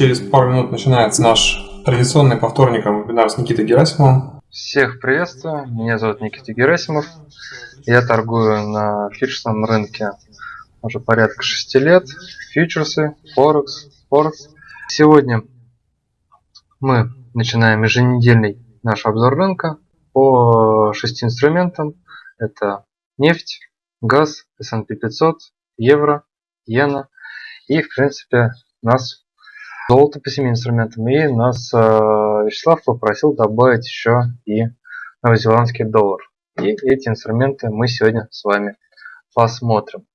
через пару минут начинается наш традиционный по вторникам вебинар с Никитой Герасимовым. Всех приветствую, меня зовут Никита Герасимов. Я торгую на фьючерсном рынке уже порядка 6 лет. Фьючерсы, Форекс, Форекс. Сегодня мы начинаем еженедельный наш обзор рынка по шести инструментам. Это нефть, газ, S&P 500, евро, иена. И, в принципе, нас золото по 7 инструментам. И нас э, Вячеслав попросил добавить еще и новозеландский доллар. И эти инструменты мы сегодня с вами посмотрим.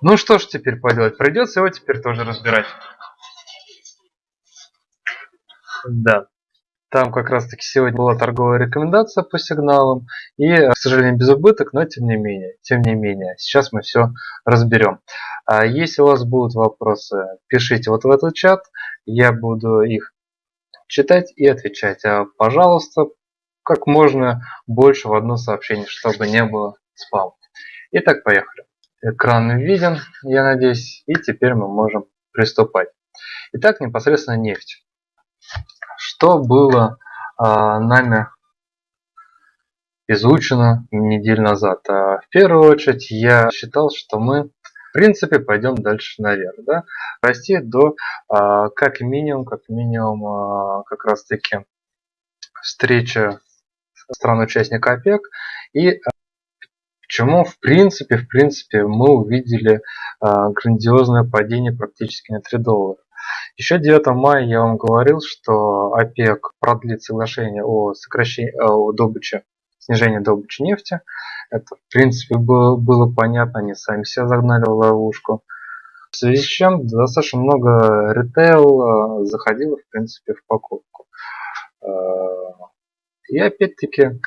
Ну что ж теперь поделать? Придется его теперь тоже разбирать. Да. Там как раз таки сегодня была торговая рекомендация по сигналам. И, к сожалению, без убыток, но тем не менее. Тем не менее. Сейчас мы все разберем. А если у вас будут вопросы, пишите вот в этот чат. Я буду их читать и отвечать. А, пожалуйста, как можно больше в одно сообщение, чтобы не было спам. Итак, поехали. Экран виден, я надеюсь. И теперь мы можем приступать. Итак, непосредственно нефть. Что было а, нами изучено неделю назад? А, в первую очередь я считал, что мы в принципе пойдем дальше наверх. Да? Расти до а, как минимум, как минимум а, как раз таки встреча стран-участника ОПЕК и а, Почему в принципе, в принципе мы увидели а, грандиозное падение практически на 3 доллара. Еще 9 мая я вам говорил, что ОПЕК продлит соглашение о сокращении о добыче, снижении добычи нефти. Это, в принципе, было, было понятно, они сами себя загнали в ловушку. В связи с чем достаточно много ритейл э, заходило, в принципе, в покупку. Э, и опять-таки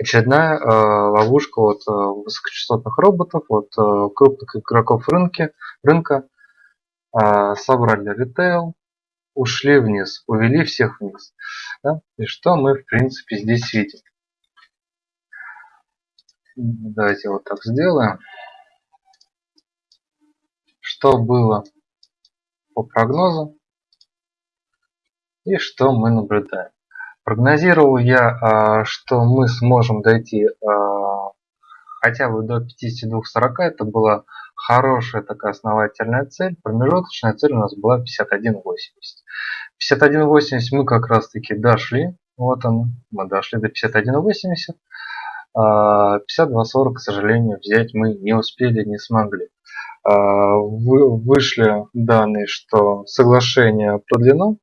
очередная э, ловушка от высокочастотных роботов, от крупных игроков рынке, рынка, собрали ритейл, ушли вниз, увели всех вниз. Да? И что мы в принципе здесь видим? Давайте вот так сделаем. Что было по прогнозу и что мы наблюдаем. Прогнозировал я, а, что мы сможем дойти а, хотя бы до 52-40. Это была хорошая такая основательная цель. Промежуточная цель у нас была 51.80. 51.80 мы как раз таки дошли. Вот он, мы дошли до 51.80. 52.40, к сожалению, взять мы не успели, не смогли. А, вышли данные, что соглашение продлено,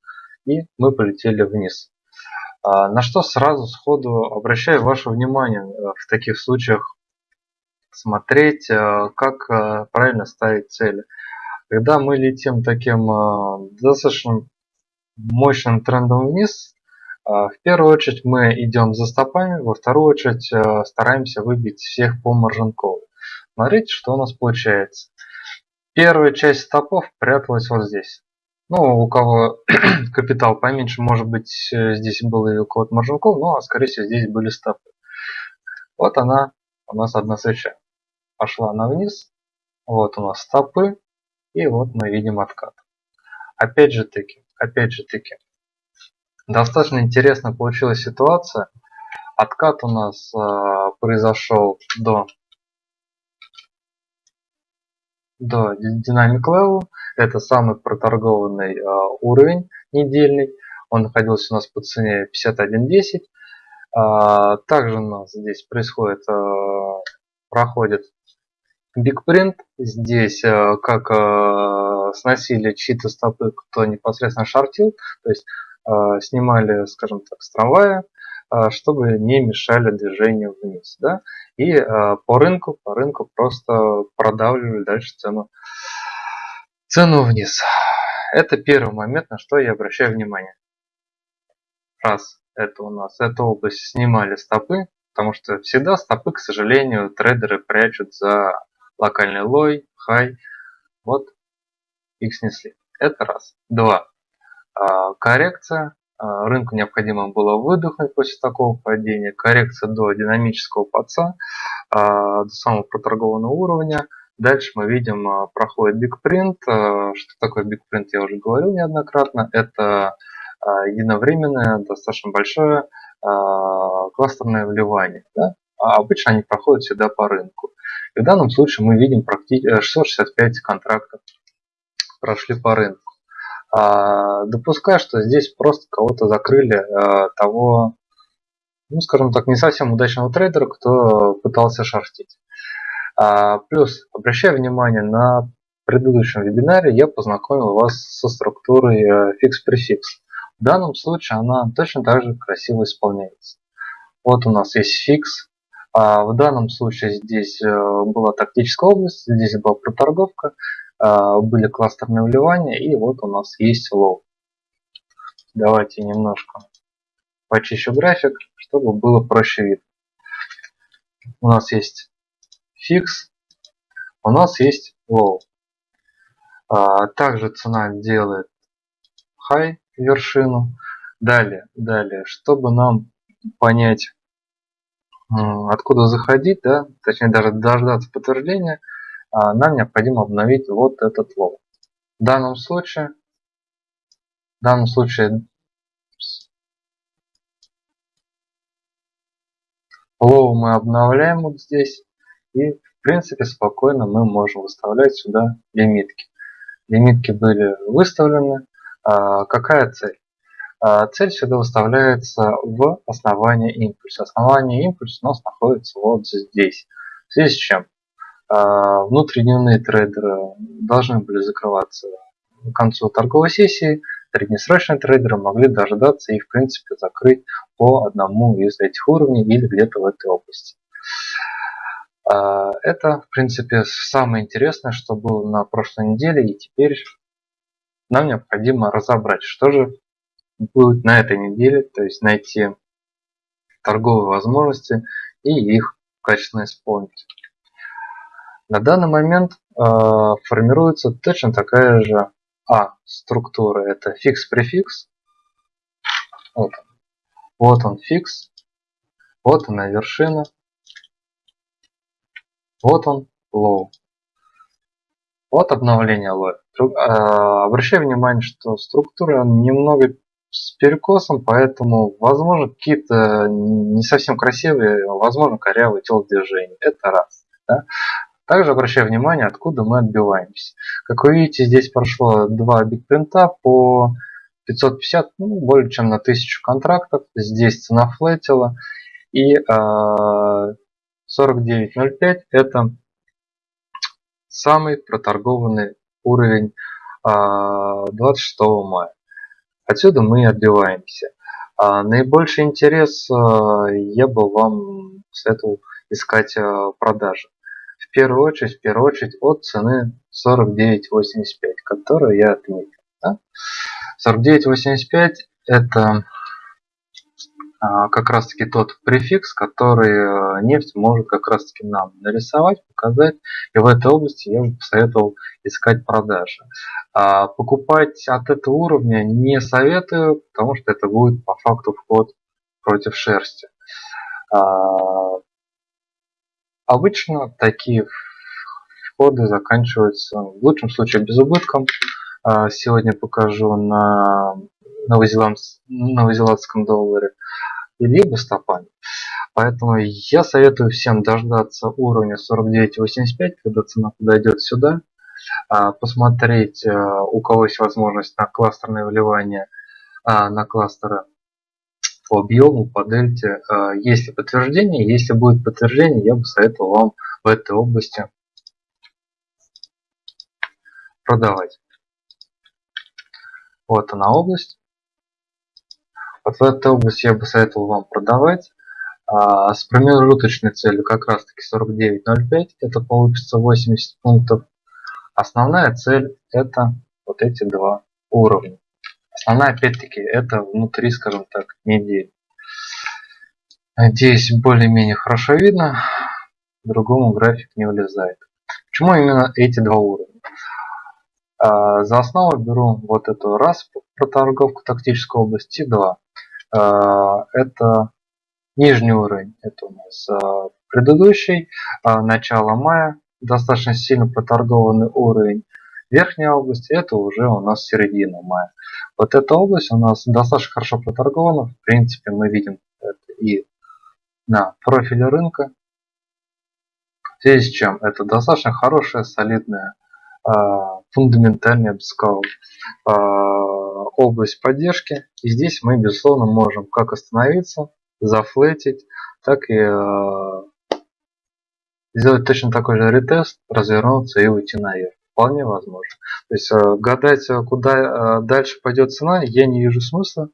и мы полетели вниз. А, на что сразу сходу обращаю ваше внимание э, в таких случаях смотреть, э, как э, правильно ставить цели. Когда мы летим таким э, достаточно мощным трендом вниз, в первую очередь мы идем за стопами, во вторую очередь стараемся выбить всех по маржинкову. Смотрите, что у нас получается. Первая часть стопов пряталась вот здесь. Ну, у кого капитал поменьше, может быть, здесь был и у кого-то маржинков, ну, а скорее всего здесь были стопы. Вот она у нас одна свеча пошла она вниз. Вот у нас стопы. И вот мы видим откат. Опять же таки, опять же таки, достаточно интересно получилась ситуация. Откат у нас э, произошел до, до Dynamic Level. Это самый проторгованный э, уровень недельный. Он находился у нас по цене 51.10. Э, также у нас здесь происходит, э, проходит Бигпринт здесь э, как э, сносили чьи-то стопы, кто непосредственно шортил, то есть э, снимали, скажем так, с трамвая, чтобы не мешали движению вниз. Да? И по рынку, по рынку просто продавливали дальше цену, цену вниз. Это первый момент, на что я обращаю внимание. Раз, это у нас, эту область снимали стопы, потому что всегда стопы, к сожалению, трейдеры прячут за локальный лой, хай. Вот их снесли. Это раз. Два. А, коррекция. А, рынку необходимо было выдохнуть после такого падения. Коррекция до динамического подца, а, до самого проторгованного уровня. Дальше мы видим, проходит бигпринт. Что такое бигпринт, я уже говорил неоднократно. Это единовременное, достаточно большое кластерное вливание. Да? А обычно они проходят всегда по рынку. И в данном случае мы видим практически 665 контрактов прошли по рынку. А, допускаю, что здесь просто кого-то закрыли а, того, ну скажем так, не совсем удачного трейдера, кто пытался шортить. А, плюс, обращая внимание, на предыдущем вебинаре я познакомил вас со структурой fix-prefix. В данном случае она точно так же красиво исполняется. Вот у нас есть fix. А в данном случае здесь э, была тактическая область, здесь была проторговка, а, были кластерные вливания, и вот у нас есть low. Давайте немножко почищу график, чтобы было проще видно. У нас есть fix, у нас есть low. А, также цена делает high вершину. Далее, далее, чтобы нам понять, откуда заходить, да, точнее даже дождаться подтверждения, а, нам необходимо обновить вот этот low. В данном случае, в данном случае low мы обновляем вот здесь и в принципе спокойно мы можем выставлять сюда лимитки. Лимитки были выставлены. А, какая цель? А, цель всегда выставляется в основании импульса. Основание импульса у нас находится вот здесь. В связи с чем? А, внутридневные трейдеры должны были закрываться к концу торговой сессии, среднесрочные трейдеры могли дождаться и в принципе закрыть по одному из этих уровней или где-то в этой области. А, это в принципе самое интересное, что было на прошлой неделе и теперь нам необходимо разобрать, что же будет на этой неделе, то есть найти торговые возможности и их качественно исполнить. На данный момент э, формируется точно такая же А структура. Это fix-prefix. Вот. Вот он fix. Вот она вершина. Вот он low. Вот обновление low. Э, обращаю внимание, что структура немного с перекосом, поэтому возможно какие-то не совсем красивые, возможно корявые телодвижения. Это раз. Да? Также обращаю внимание, откуда мы отбиваемся. Как вы видите, здесь прошло два бигпринта по 550, ну, более чем на 1000 контрактов. Здесь цена флетила. И э, 49.05 это самый проторгованный уровень э, 26 мая. Отсюда мы отбиваемся. А наибольший интерес а, я бы вам советовал искать а, продажи в первую очередь, в первую очередь от цены 49.85, которую я отметил. Да? 49.85 это как раз таки тот префикс, который а, нефть может как раз таки нам нарисовать, показать. И в этой области я бы посоветовал искать продажи. А, покупать от этого уровня не советую, потому что это будет по факту вход против шерсти. Обычно такие входы заканчиваются в лучшем случае безубытком. А, сегодня покажу на новозеландском долларе либо стопами. Поэтому я советую всем дождаться уровня 49.85, когда цена подойдет сюда, а, посмотреть, а, у кого есть возможность на кластерное вливание, на кластеры по объему, по дельте. А, есть ли подтверждение? Если будет подтверждение, я бы советовал вам в этой области продавать. Вот она область. Вот в этой области я бы советовал вам продавать. А, с промежуточной целью как раз таки 49.05, это получится 80 пунктов. Основная цель это вот эти два уровня. Основная опять-таки это внутри, скажем так, недели. Надеюсь, более-менее хорошо видно. Другому график не влезает. Почему именно эти два уровня? А, за основу беру вот эту раз про торговку тактической области 2 это нижний уровень, это у нас а, предыдущий, начало мая, достаточно сильно проторгованный уровень. Верхняя область это уже у нас середина мая. Вот эта область у нас достаточно хорошо проторгована. В принципе мы видим это и на профиле рынка. В связи с чем это достаточно хорошая, солидная, а, фундаментальная, я бы сказал, а, область поддержки. И здесь мы, безусловно, можем как остановиться, зафлетить, так и а, сделать точно такой же ретест, развернуться и уйти наверх. Вполне возможно. То есть гадать, куда дальше пойдет цена, я не вижу смысла,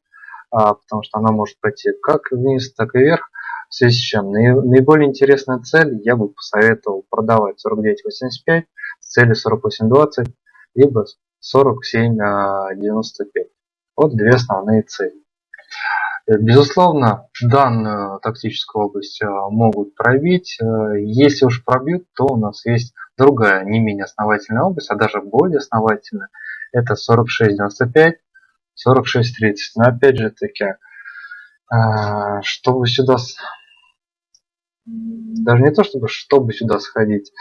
потому что она может пойти как вниз, так и вверх. В связи с чем наиболее интересная цель я бы посоветовал продавать 49.85 с целью 48.20 либо 47.95. Вот две основные цели. Безусловно, данную тактическую область а, могут пробить. Э, если уж пробьют, то у нас есть другая, не менее основательная область, а даже более основательная. Это 46.95, 46.30. Но опять же таки, чтобы сюда даже не то чтобы чтобы сюда сходить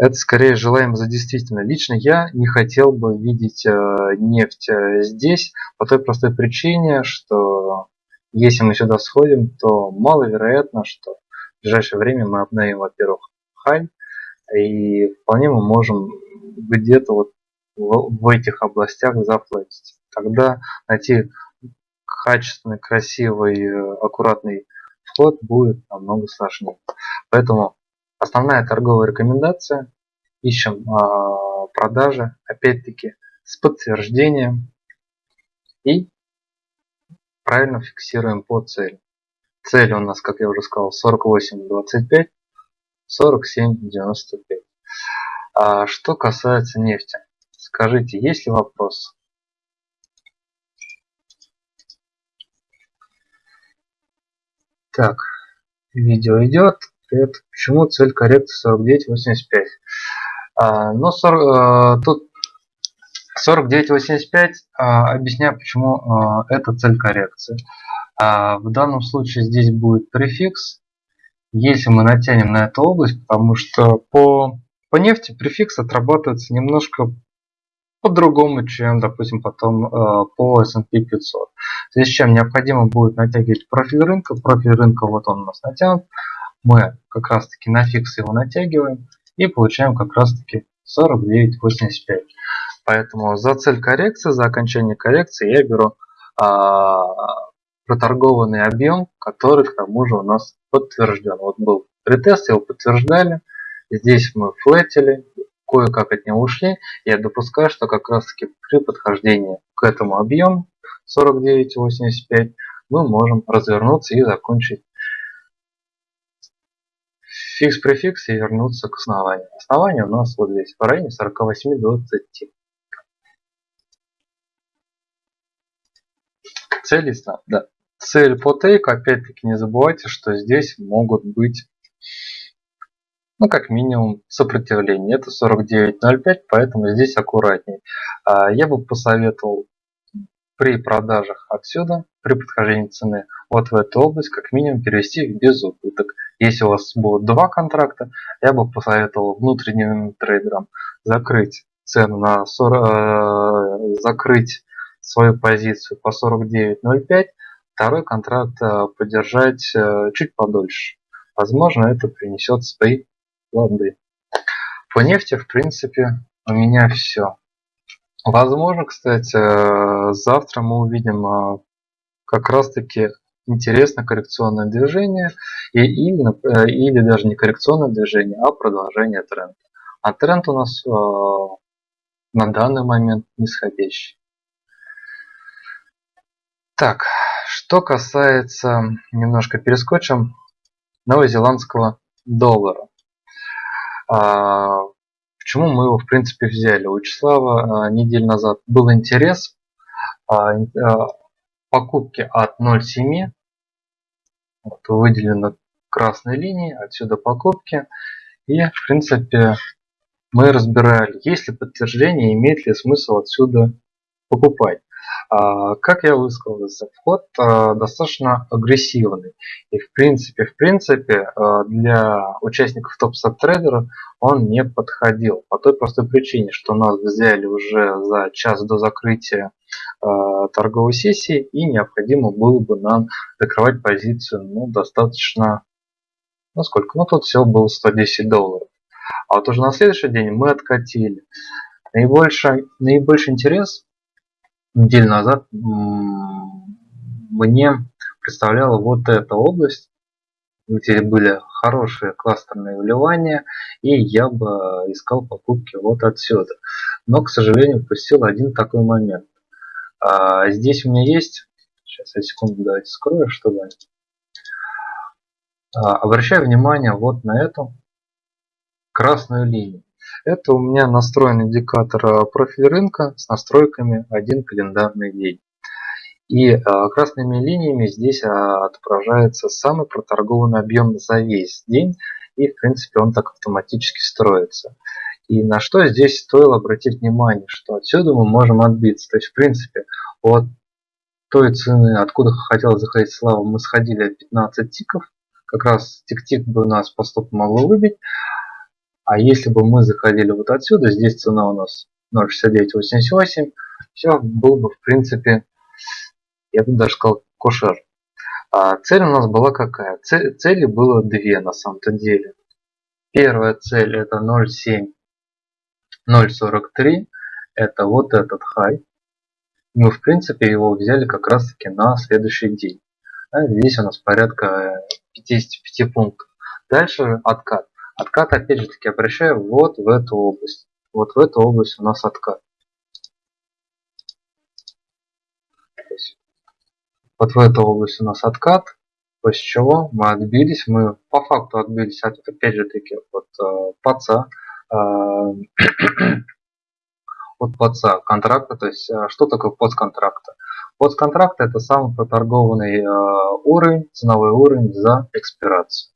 это скорее желаем за действительно лично я не хотел бы видеть э, нефть э, здесь по той простой причине что если мы сюда сходим то маловероятно что в ближайшее время мы обновим во-первых хай и вполне мы можем где-то вот в, в этих областях заплатить тогда найти качественный красивый э, аккуратный вход будет намного сложнее. Поэтому основная торговая рекомендация. Ищем э, продажи, опять-таки, с подтверждением. И правильно фиксируем по цели. Цель у нас, как я уже сказал, 48.25, 47.95. А что касается нефти, скажите, есть ли вопрос? Так, видео идет. Это почему цель коррекции 49.85? А, но 40, а, тут 49.85 а, объясняю, почему а, это цель коррекции. А, в данном случае здесь будет префикс. Если мы натянем на эту область, потому что по, по нефти префикс отрабатывается немножко по-другому, чем, допустим, потом э, по S&P 500. В связи с чем необходимо будет натягивать профиль рынка. Профиль рынка вот он у нас натянут. Мы как раз таки на фикс его натягиваем и получаем как раз таки 49.85. Поэтому за цель коррекции, за окончание коррекции я беру а, проторгованный объем, который к тому же у нас подтвержден. Вот был retest, его подтверждали. Здесь мы флетили, кое-как от него ушли. Я допускаю, что как раз таки при подхождении к этому объему 49.85 мы можем развернуться и закончить fix-prefix и вернуться к основанию. Основание у нас вот здесь в районе 48.20. Цель, да. Цель по тейку, опять-таки не забывайте, что здесь могут быть ну как минимум сопротивление. Это 49.05, поэтому здесь аккуратней. А, я бы посоветовал при продажах отсюда, при подхождении цены вот в эту область, как минимум перевести без убыток. Если у вас будут два контракта, я бы посоветовал внутренним трейдерам закрыть цену на 40, э, закрыть свою позицию по 49.05, второй контракт э, подержать э, чуть подольше. Возможно, это принесет свои плоды. По нефти, в принципе, у меня все. Возможно, кстати, завтра мы увидим а, как раз-таки интересное коррекционное движение и, или, э, или даже не коррекционное движение, а продолжение тренда. А тренд у нас э, на данный момент нисходящий. Так, что касается, немножко перескочим, новозеландского доллара. А, почему мы его в принципе взяли? У Вячеслава а, неделю назад был интерес а, покупки от 0,7. Вот, выделено красной линией, отсюда покупки. И в принципе мы разбирали, есть ли подтверждение, имеет ли смысл отсюда покупать. А, как я высказался, вход а, достаточно агрессивный. И в принципе, в принципе, а, для участников топ трейдера он не подходил. По той простой причине, что нас взяли уже за час до закрытия торговой сессии и необходимо было бы нам закрывать позицию ну, достаточно, ну сколько, ну тут всего было 110 долларов. А вот уже на следующий день мы откатили. Наибольший, наибольший интерес неделю назад мне представляла вот эта область, где были хорошие кластерные вливания, и я бы искал покупки вот отсюда. Но, к сожалению, упустил один такой момент. А, здесь у меня есть, сейчас я секунду давайте скрою, чтобы... А, обращаю внимание вот на эту красную линию. Это у меня настроен индикатор э, профиль рынка с настройками один календарный день. И э, красными линиями здесь э, отображается самый проторгованный объем за весь день. И в принципе он так автоматически строится. И на что здесь стоило обратить внимание, что отсюда мы можем отбиться. То есть в принципе от той цены, откуда хотел заходить Слава, мы сходили 15 тиков. Как раз тик-тик бы нас по стопу могло выбить. А если бы мы заходили вот отсюда, здесь цена у нас 0.6988, все было бы в принципе, я бы даже сказал, кошер. А цель у нас была какая? Цель, цели было две на самом-то деле. Первая цель это 0.7, 0.43, это вот этот хай. Мы в принципе его взяли как раз таки на следующий день. А здесь у нас порядка 55 пунктов. Дальше откат. Откат, опять же таки, обращаю вот в эту область. Вот в эту область у нас откат. Вот в эту область у нас откат, после чего мы отбились, мы по факту отбились от, опять же таки, от э, паца, э, от паца контракта, то есть э, что такое подконтракта? Подконтракт это самый проторгованный э, уровень, ценовой уровень за экспирацию.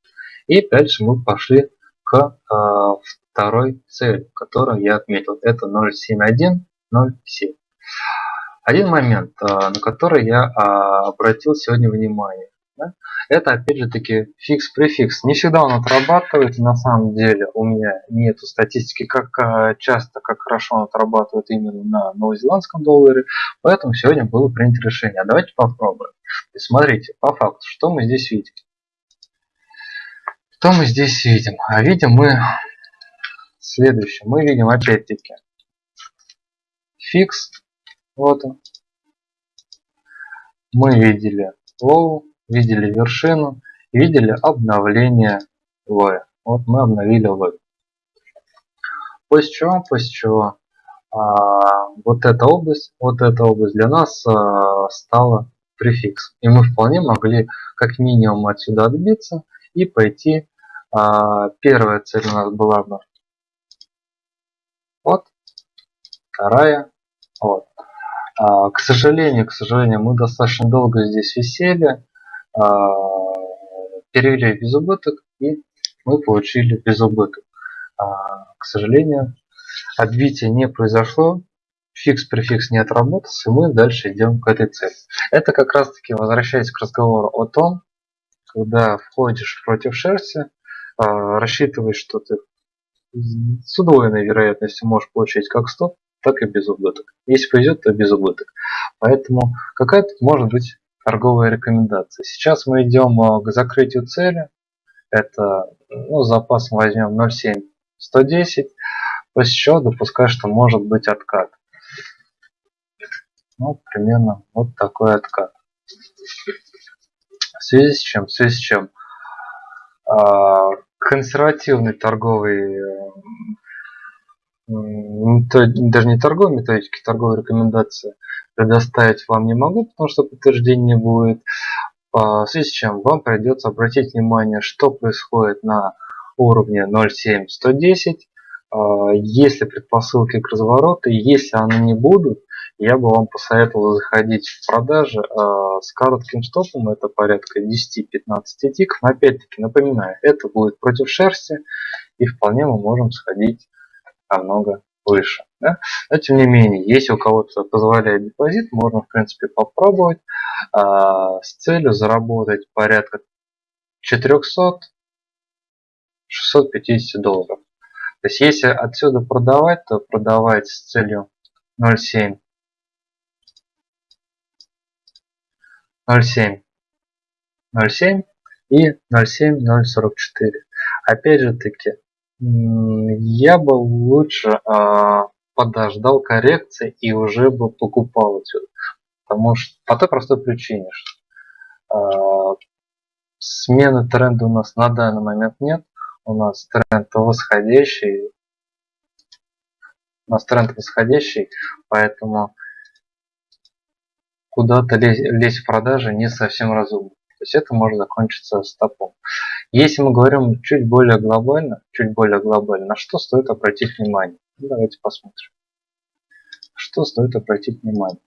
И дальше мы пошли к а, второй цели, которую я отметил. Это 07107. Один момент, а, на который я а, обратил сегодня внимание. Это опять же таки fix-prefix. Не всегда он отрабатывает. На самом деле у меня нет статистики, как часто, как хорошо он отрабатывает именно на новозеландском долларе. Поэтому сегодня было принято решение. А давайте попробуем. И смотрите, по факту, что мы здесь видим. Что мы здесь видим? А видим мы следующее. Мы видим опять-таки фикс. Вот он. Мы видели low, видели вершину, видели обновление лоя. Вот мы обновили лой. После чего, после чего а, вот эта область, вот эта область для нас а, стала префикс. И мы вполне могли как минимум отсюда отбиться и пойти а, первая цель у нас была бы вот, вторая вот. А, к сожалению, к сожалению, мы достаточно долго здесь висели, а, перевели без убыток и мы получили без убыток. А, к сожалению, отбитие не произошло, фикс-префикс не отработался, и мы дальше идем к этой цели. Это как раз таки возвращаясь к разговору о том, когда входишь против шерсти, рассчитывай, что ты с удвоенной вероятностью можешь получить как стоп, так и без убыток. Если повезет, то без убыток. Поэтому какая тут может быть торговая рекомендация. Сейчас мы идем а, к закрытию цели. Это ну, запас возьмем 0.7 110. После чего допускаю, что может быть откат. Ну, примерно вот такой откат. В связи с чем? В связи с чем? А, консервативный торговый э, даже не торговой методики, торговой рекомендации предоставить вам не могу, потому что подтверждения не будет. А, в связи с чем вам придется обратить внимание, что происходит на уровне 0.7110. А, если предпосылки к развороту, если они не будут, я бы вам посоветовал заходить в продажи э, с коротким стопом, это порядка 10-15 тиков. Но опять-таки напоминаю, это будет против шерсти, и вполне мы можем сходить намного выше. Да? Но тем не менее, если у кого-то позволяет депозит, можно в принципе попробовать а, с целью заработать порядка 400 650 долларов. То есть если отсюда продавать, то продавать с целью 0,7 0,7 0,7 и 0,7 0,44. Опять же таки, я бы лучше э, подождал коррекции и уже бы покупал отсюда. Потому что по той простой причине, что э, смены тренда у нас на данный момент нет. У нас тренд восходящий. У нас тренд восходящий, поэтому куда-то лезть, лезть в продажи не совсем разумно. То есть это может закончиться стопом. Если мы говорим чуть более глобально, чуть более глобально, на что стоит обратить внимание? Ну, давайте посмотрим. Что стоит обратить внимание?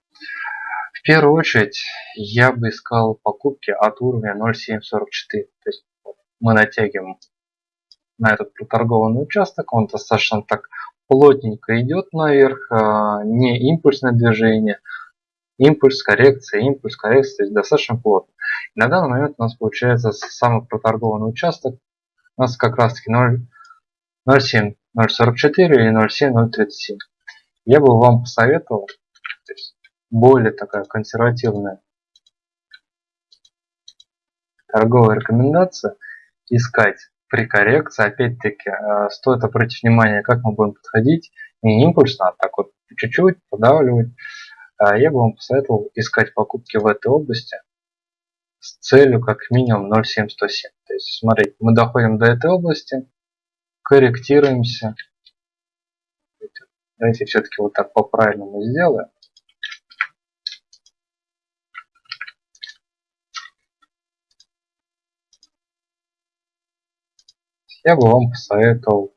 В первую очередь я бы искал покупки от уровня 0.744. То есть мы натягиваем на этот проторгованный участок, он достаточно так плотненько идет наверх, а, не импульсное движение, импульс, коррекция, импульс, коррекция, то есть достаточно плотно. И на данный момент у нас получается самый проторгованный участок, у нас как раз таки 0,7, 0,44 или 0,7, 0,37. Я бы вам посоветовал, более такая консервативная торговая рекомендация, искать при коррекции, опять-таки, э, стоит обратить внимание, как мы будем подходить, не импульсно, а так вот чуть-чуть подавливать, я бы вам посоветовал искать покупки в этой области с целью как минимум 0.7107. То есть, смотрите, мы доходим до этой области, корректируемся. Давайте все-таки вот так по-правильному сделаем. Я бы вам посоветовал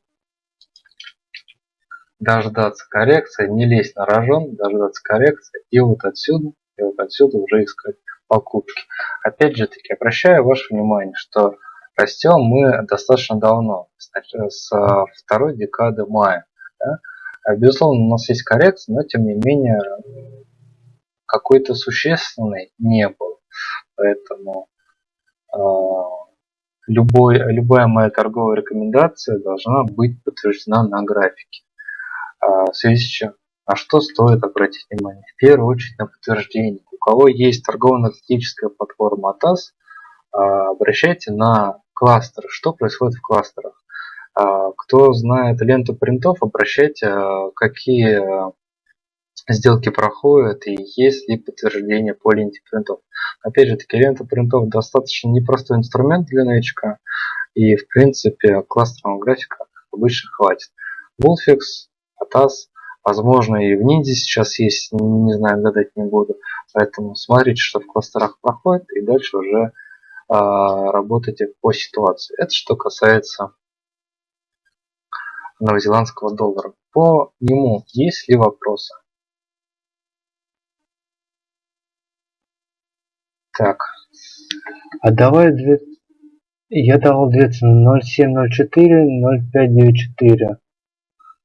дождаться коррекции, не лезть на рожон, дождаться коррекции и вот отсюда, и вот отсюда уже искать покупки. Опять же таки, обращаю ваше внимание, что растем мы достаточно давно, с второй декады мая. Да? А, безусловно, у нас есть коррекция, но тем не менее какой-то существенной не было. Поэтому э, любой, любая моя торговая рекомендация должна быть подтверждена на графике. А, в связи с чем? На что стоит обратить внимание? В первую очередь на подтверждение. У кого есть торгово-аналитическая платформа ATAS, а, обращайте на кластеры. Что происходит в кластерах? А, кто знает ленту принтов, обращайте, какие сделки проходят и есть ли подтверждение по ленте принтов. Опять же таки, лента принтов достаточно непростой инструмент для новичка и в принципе кластерного графика обычно хватит. Wolfix Атас. Возможно, и в Ниндзе сейчас есть, не знаю, гадать не буду. Поэтому смотрите, что в кластерах проходит, и дальше уже э, работайте по ситуации. Это что касается новозеландского доллара. По нему есть ли вопросы? Так. А давай две... Я давал две цены 0704, 0594.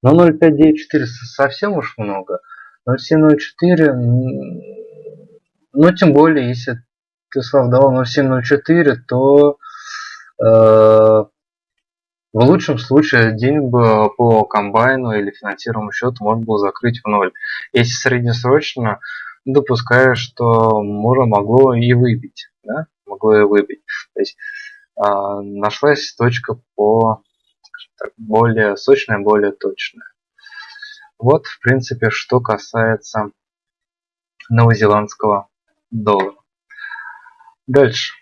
Но 0.594 совсем уж много. 0.704, ну тем более, если ты Слав давал 0.704, то э, в лучшем случае день бы по комбайну или финансировому счету можно было закрыть в ноль. Если среднесрочно, допускаю, что можно могло и выбить. Да? Могло и выбить. То есть э, нашлась точка по так, более сочная, более точная. Вот, в принципе, что касается новозеландского доллара. Дальше.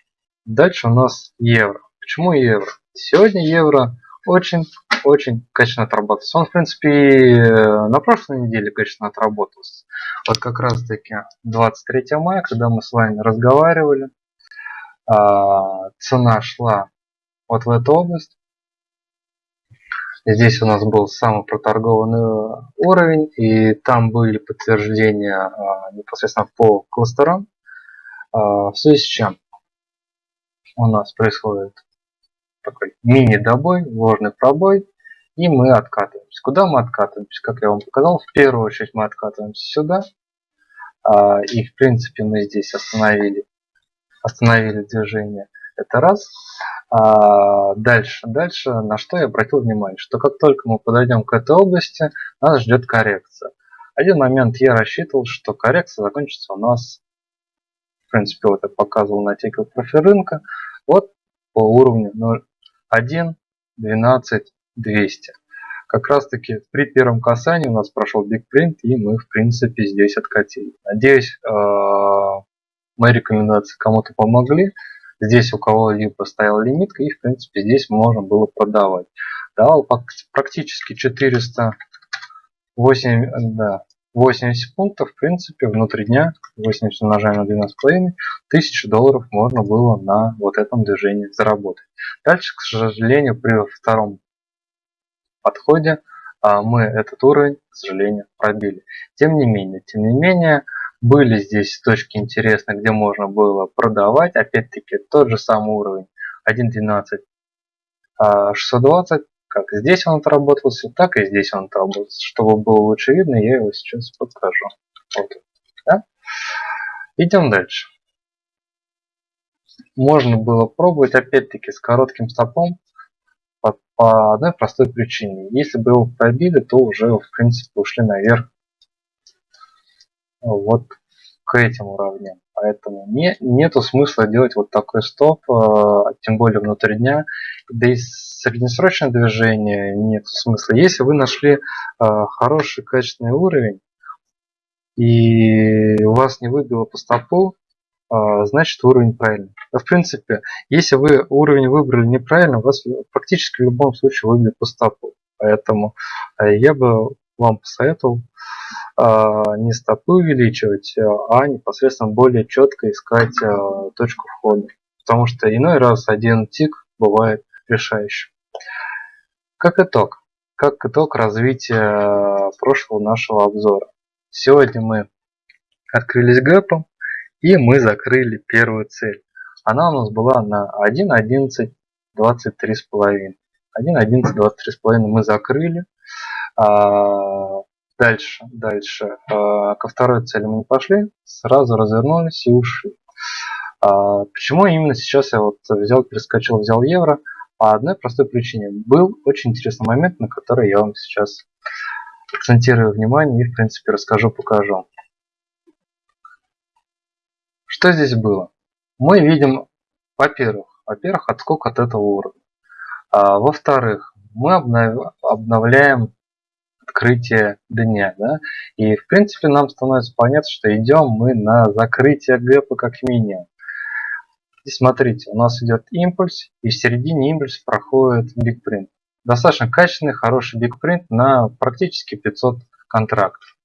Дальше у нас евро. Почему евро? Сегодня евро очень-очень качественно отработался. Он, в принципе, на прошлой неделе качественно отработался. Вот как раз таки 23 мая, когда мы с вами разговаривали, а, цена шла вот в эту область. Здесь у нас был самый проторгованный уровень, и там были подтверждения а, непосредственно по кластерам. А, в связи с чем у нас происходит такой мини-добой, ложный пробой, И мы откатываемся. Куда мы откатываемся? Как я вам показал, в первую очередь мы откатываемся сюда. А, и в принципе мы здесь остановили, остановили движение. Это раз. А дальше, дальше, на что я обратил внимание, что как только мы подойдем к этой области, нас ждет коррекция. Один момент я рассчитывал, что коррекция закончится у нас, в принципе, вот я показывал на теке профиль рынка, вот по уровню 0.1, 12, 200. Как раз таки при первом касании у нас прошел Print и мы в принципе здесь откатили. Надеюсь, э, мои рекомендации кому-то помогли. Здесь у кого-либо стояла лимитка и в принципе здесь можно было продавать. Давал практически 408, да, 80 пунктов, в принципе, внутри дня, 80 умножаем на 12,5, 1000 долларов можно было на вот этом движении заработать. Дальше, к сожалению, при втором подходе а, мы этот уровень, к сожалению, пробили. Тем не менее, тем не менее, были здесь точки интересные, где можно было продавать. Опять-таки тот же самый уровень 1.12 620. Как здесь он отработался, так и здесь он отработался. Чтобы было лучше видно, я его сейчас покажу. Вот. Да? Идем дальше. Можно было пробовать опять-таки с коротким стопом по, по одной простой причине. Если бы его пробили, то уже в принципе ушли наверх вот к этим уровням. Поэтому не, нету смысла делать вот такой стоп, э, тем более внутри дня. Да и среднесрочное движение нет смысла. Если вы нашли э, хороший качественный уровень и у вас не выбило по стопу, э, значит уровень правильный. в принципе, если вы уровень выбрали неправильно, вас практически в любом случае выбьет по стопу. Поэтому я бы вам посоветовал не стопы увеличивать, а непосредственно более четко искать а, точку входа. Потому что иной раз один тик бывает решающим. Как итог, как итог развития прошлого нашего обзора. Сегодня мы открылись гэпом и мы закрыли первую цель. Она у нас была на 1.11.23,5. 1.11.23,5 мы закрыли. Дальше, дальше. А, ко второй цели мы не пошли, сразу развернулись и ушли. А, почему именно сейчас я вот взял, перескочил, взял евро? По одной простой причине. Был очень интересный момент, на который я вам сейчас акцентирую внимание и, в принципе, расскажу, покажу. Что здесь было? Мы видим, во-первых, во-первых, отскок от этого уровня. А, Во-вторых, мы обновляем открытие дня. Да? И в принципе нам становится понятно, что идем мы на закрытие гэпа как минимум. И смотрите, у нас идет импульс, и в середине импульса проходит бигпринт. Достаточно качественный, хороший бигпринт на практически 500 контрактов.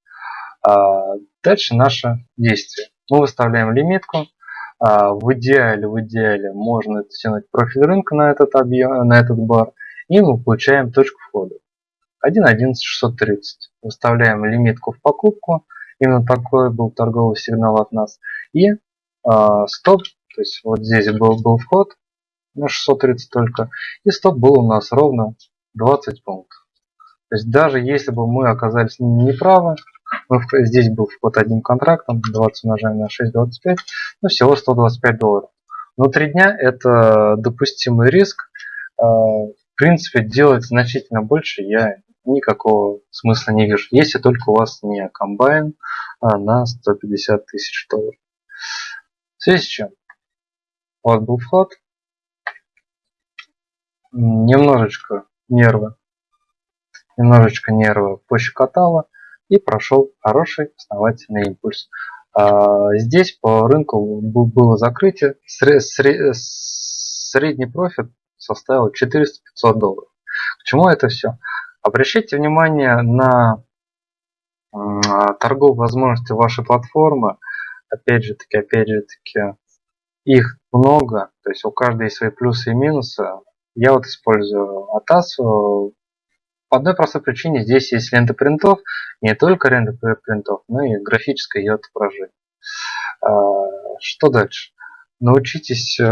А дальше наше действие. Мы выставляем лимитку. А в идеале, в идеале можно тянуть профиль рынка на этот объем, на этот бар, и мы получаем точку входа. 1.11.630. Выставляем лимитку в покупку. Именно такой был торговый сигнал от нас. И э, стоп, то есть вот здесь был, был вход на 630 только. И стоп был у нас ровно 20 пунктов. То есть даже если бы мы оказались неправы, мы, здесь был вход одним контрактом, 20 умножаем на 6,25, ну всего 125 долларов. Внутри дня это допустимый риск. Э, в принципе, делать значительно больше я никакого смысла не вижу, если только у вас не комбайн а на 150 тысяч долларов. В связи с чем? Вот был вход. Немножечко нервы, немножечко нервы пощекотало и прошел хороший основательный импульс. А здесь по рынку было закрытие, средний профит составил 400-500 долларов. К чему это все? Обращайте внимание на торговые возможности вашей платформы. Опять же таки, опять же таки, их много, то есть у каждой есть свои плюсы и минусы. Я вот использую ATAS по одной простой причине. Здесь есть лента принтов, не только лента принтов, но и графическое ее отображение. А, что дальше? Научитесь э,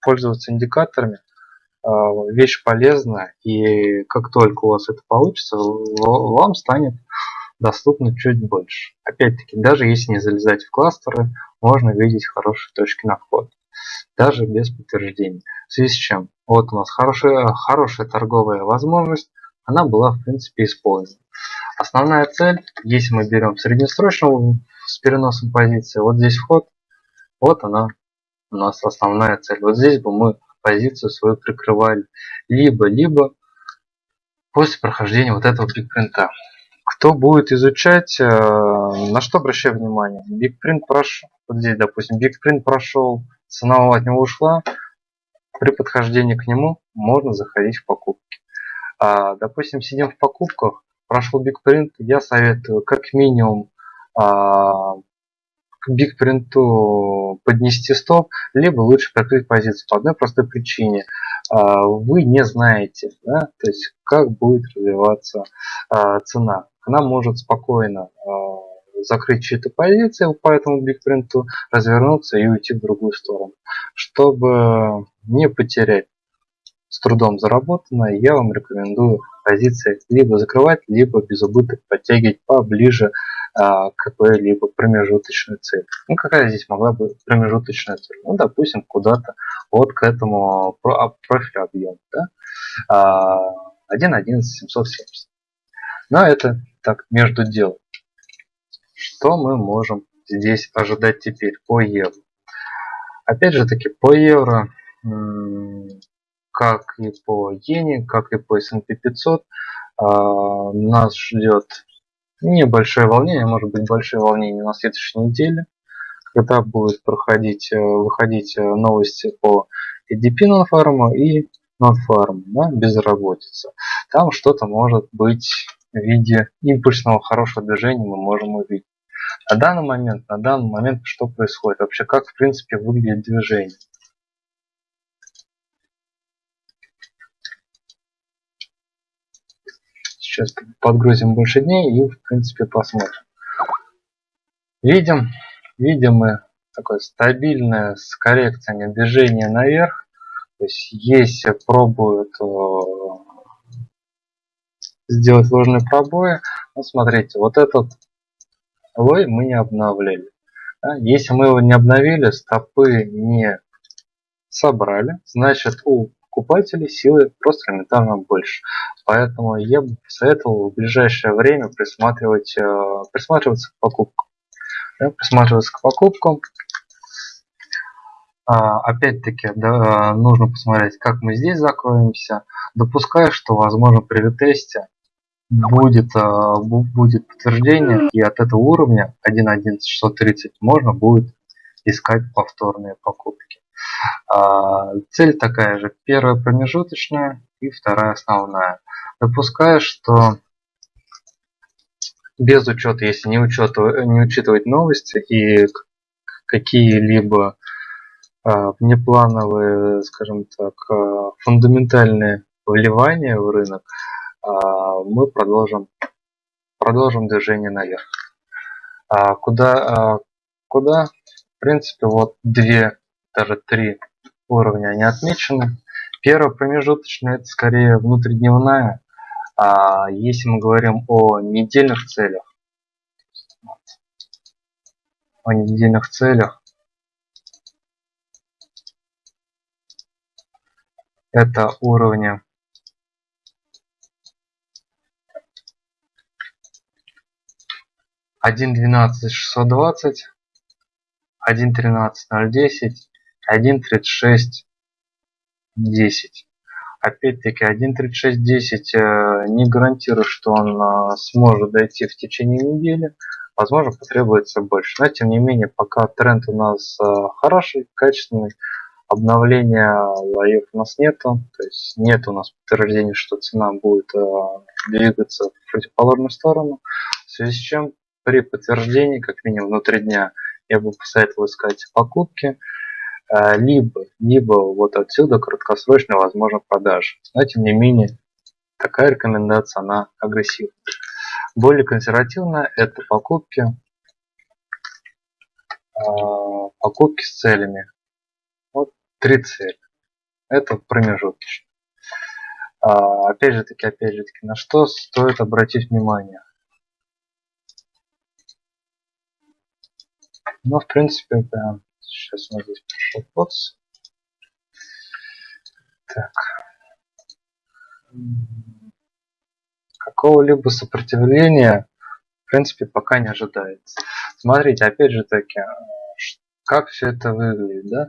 пользоваться индикаторами вещь полезная, и как только у вас это получится, вам станет доступно чуть больше. Опять-таки, даже если не залезать в кластеры, можно видеть хорошие точки на вход, даже без подтверждения. В связи с чем? Вот у нас хорошая, хорошая торговая возможность, она была в принципе использована. Основная цель, если мы берем среднесрочную с переносом позиции, вот здесь вход, вот она у нас основная цель. Вот здесь бы мы позицию свою прикрывали. Либо-либо после прохождения вот этого бигпринта. Кто будет изучать, э, на что обращаю внимание? Бигпринт прошел, вот здесь, допустим, бигпринт прошел, цена от него ушла, при подхождении к нему можно заходить в покупки. А, допустим, сидим в покупках, прошел бигпринт, я советую как минимум а, бигпринту поднести стоп, либо лучше прикрыть позицию по одной простой причине. А, вы не знаете, да, то есть как будет развиваться а, цена. Она может спокойно а, закрыть чью-то позицию по этому бигпринту, развернуться и уйти в другую сторону. Чтобы не потерять с трудом заработанное, я вам рекомендую позиции либо закрывать, либо без убыток подтягивать поближе а, какой-либо промежуточной цели. Ну, какая здесь могла быть промежуточная цель? Ну, допустим, куда-то вот к этому а, профилю объема. Да? 1.11.770. Но это так, между делом. Что мы можем здесь ожидать теперь по евро? Опять же таки, по евро, как и по иене, как и по S&P 500, а, нас ждет небольшое волнение, может быть большое волнение на следующей неделе, когда будет проходить, э, выходить э, новости по EDP non и non да, безработица. Там что-то может быть в виде импульсного хорошего движения мы можем увидеть. На данный момент, на данный момент что происходит? Вообще как в принципе выглядит движение? Сейчас подгрузим больше дней и в принципе посмотрим. Видим, видим мы такое стабильное с коррекциями движение наверх. То есть если пробуют э, сделать ложные пробои, ну смотрите, вот этот лой мы не обновляли. Если мы его не обновили, стопы не собрали, значит у покупателей силы просто элементарно больше. Поэтому я бы посоветовал в ближайшее время присматривать, э, присматриваться к покупкам. Да, присматриваться к покупкам. А, Опять-таки, да, нужно посмотреть, как мы здесь закроемся. Допускаю, что, возможно, при ретесте будет, э, будет подтверждение, и от этого уровня 1.1.630 можно будет искать повторные покупки. А, цель такая же. Первая промежуточная и вторая основная. Допускаю, что без учета, если не, учета, не учитывать новости и какие-либо а, внеплановые, скажем так, а, фундаментальные вливания в рынок, мы продолжим, продолжим движение наверх. Куда, куда? В принципе, вот две даже три уровня они отмечены. Первая промежуточная это скорее внутридневная. А если мы говорим о недельных целях, о недельных целях, это уровни один двенадцать шестьсот двадцать один тринадцать ноль десять 1.36.10. Опять-таки 1.36.10 э, не гарантирует, что он э, сможет дойти в течение недели. Возможно, потребуется больше. Но тем не менее, пока тренд у нас э, хороший, качественный, обновления лоев у нас нету. То есть нет у нас подтверждения, что цена будет двигаться в противоположную сторону. В связи с чем при подтверждении, как минимум внутри дня, я бы посоветовал искать покупки. А, либо, либо вот отсюда краткосрочно возможно продажа. Но тем не менее, такая рекомендация, она агрессивная. Более консервативная это покупки, а, покупки с целями. Вот три цели. Это промежуточные. А, опять же таки, опять же таки, на что стоит обратить внимание? Ну, в принципе, да. Сейчас нас здесь пришел подс. Так. Какого-либо сопротивления, в принципе, пока не ожидается. Смотрите, опять же таки, как все это выглядит, да?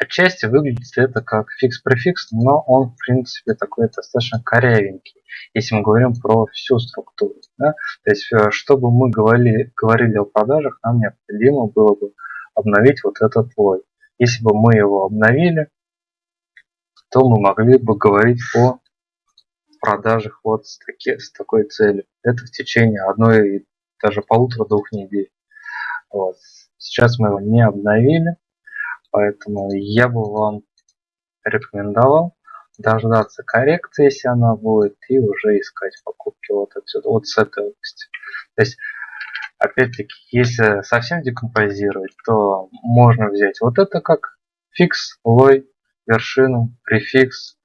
Отчасти выглядит это как фикс-префикс, но он, в принципе, такой достаточно корявенький, если мы говорим про всю структуру. Да? То есть, э, чтобы мы говорили, говорили о продажах, нам необходимо было бы обновить вот этот лой. Если бы мы его обновили, то мы могли бы говорить о продажах вот с, таки, с такой целью. Это в течение одной, даже полутора-двух недель. Вот. Сейчас мы его не обновили, поэтому я бы вам рекомендовал дождаться коррекции, если она будет, и уже искать покупки вот отсюда, вот с этой области. То есть, опять-таки, если совсем декомпозировать, то можно взять вот это как фикс, лой, вершину, префикс.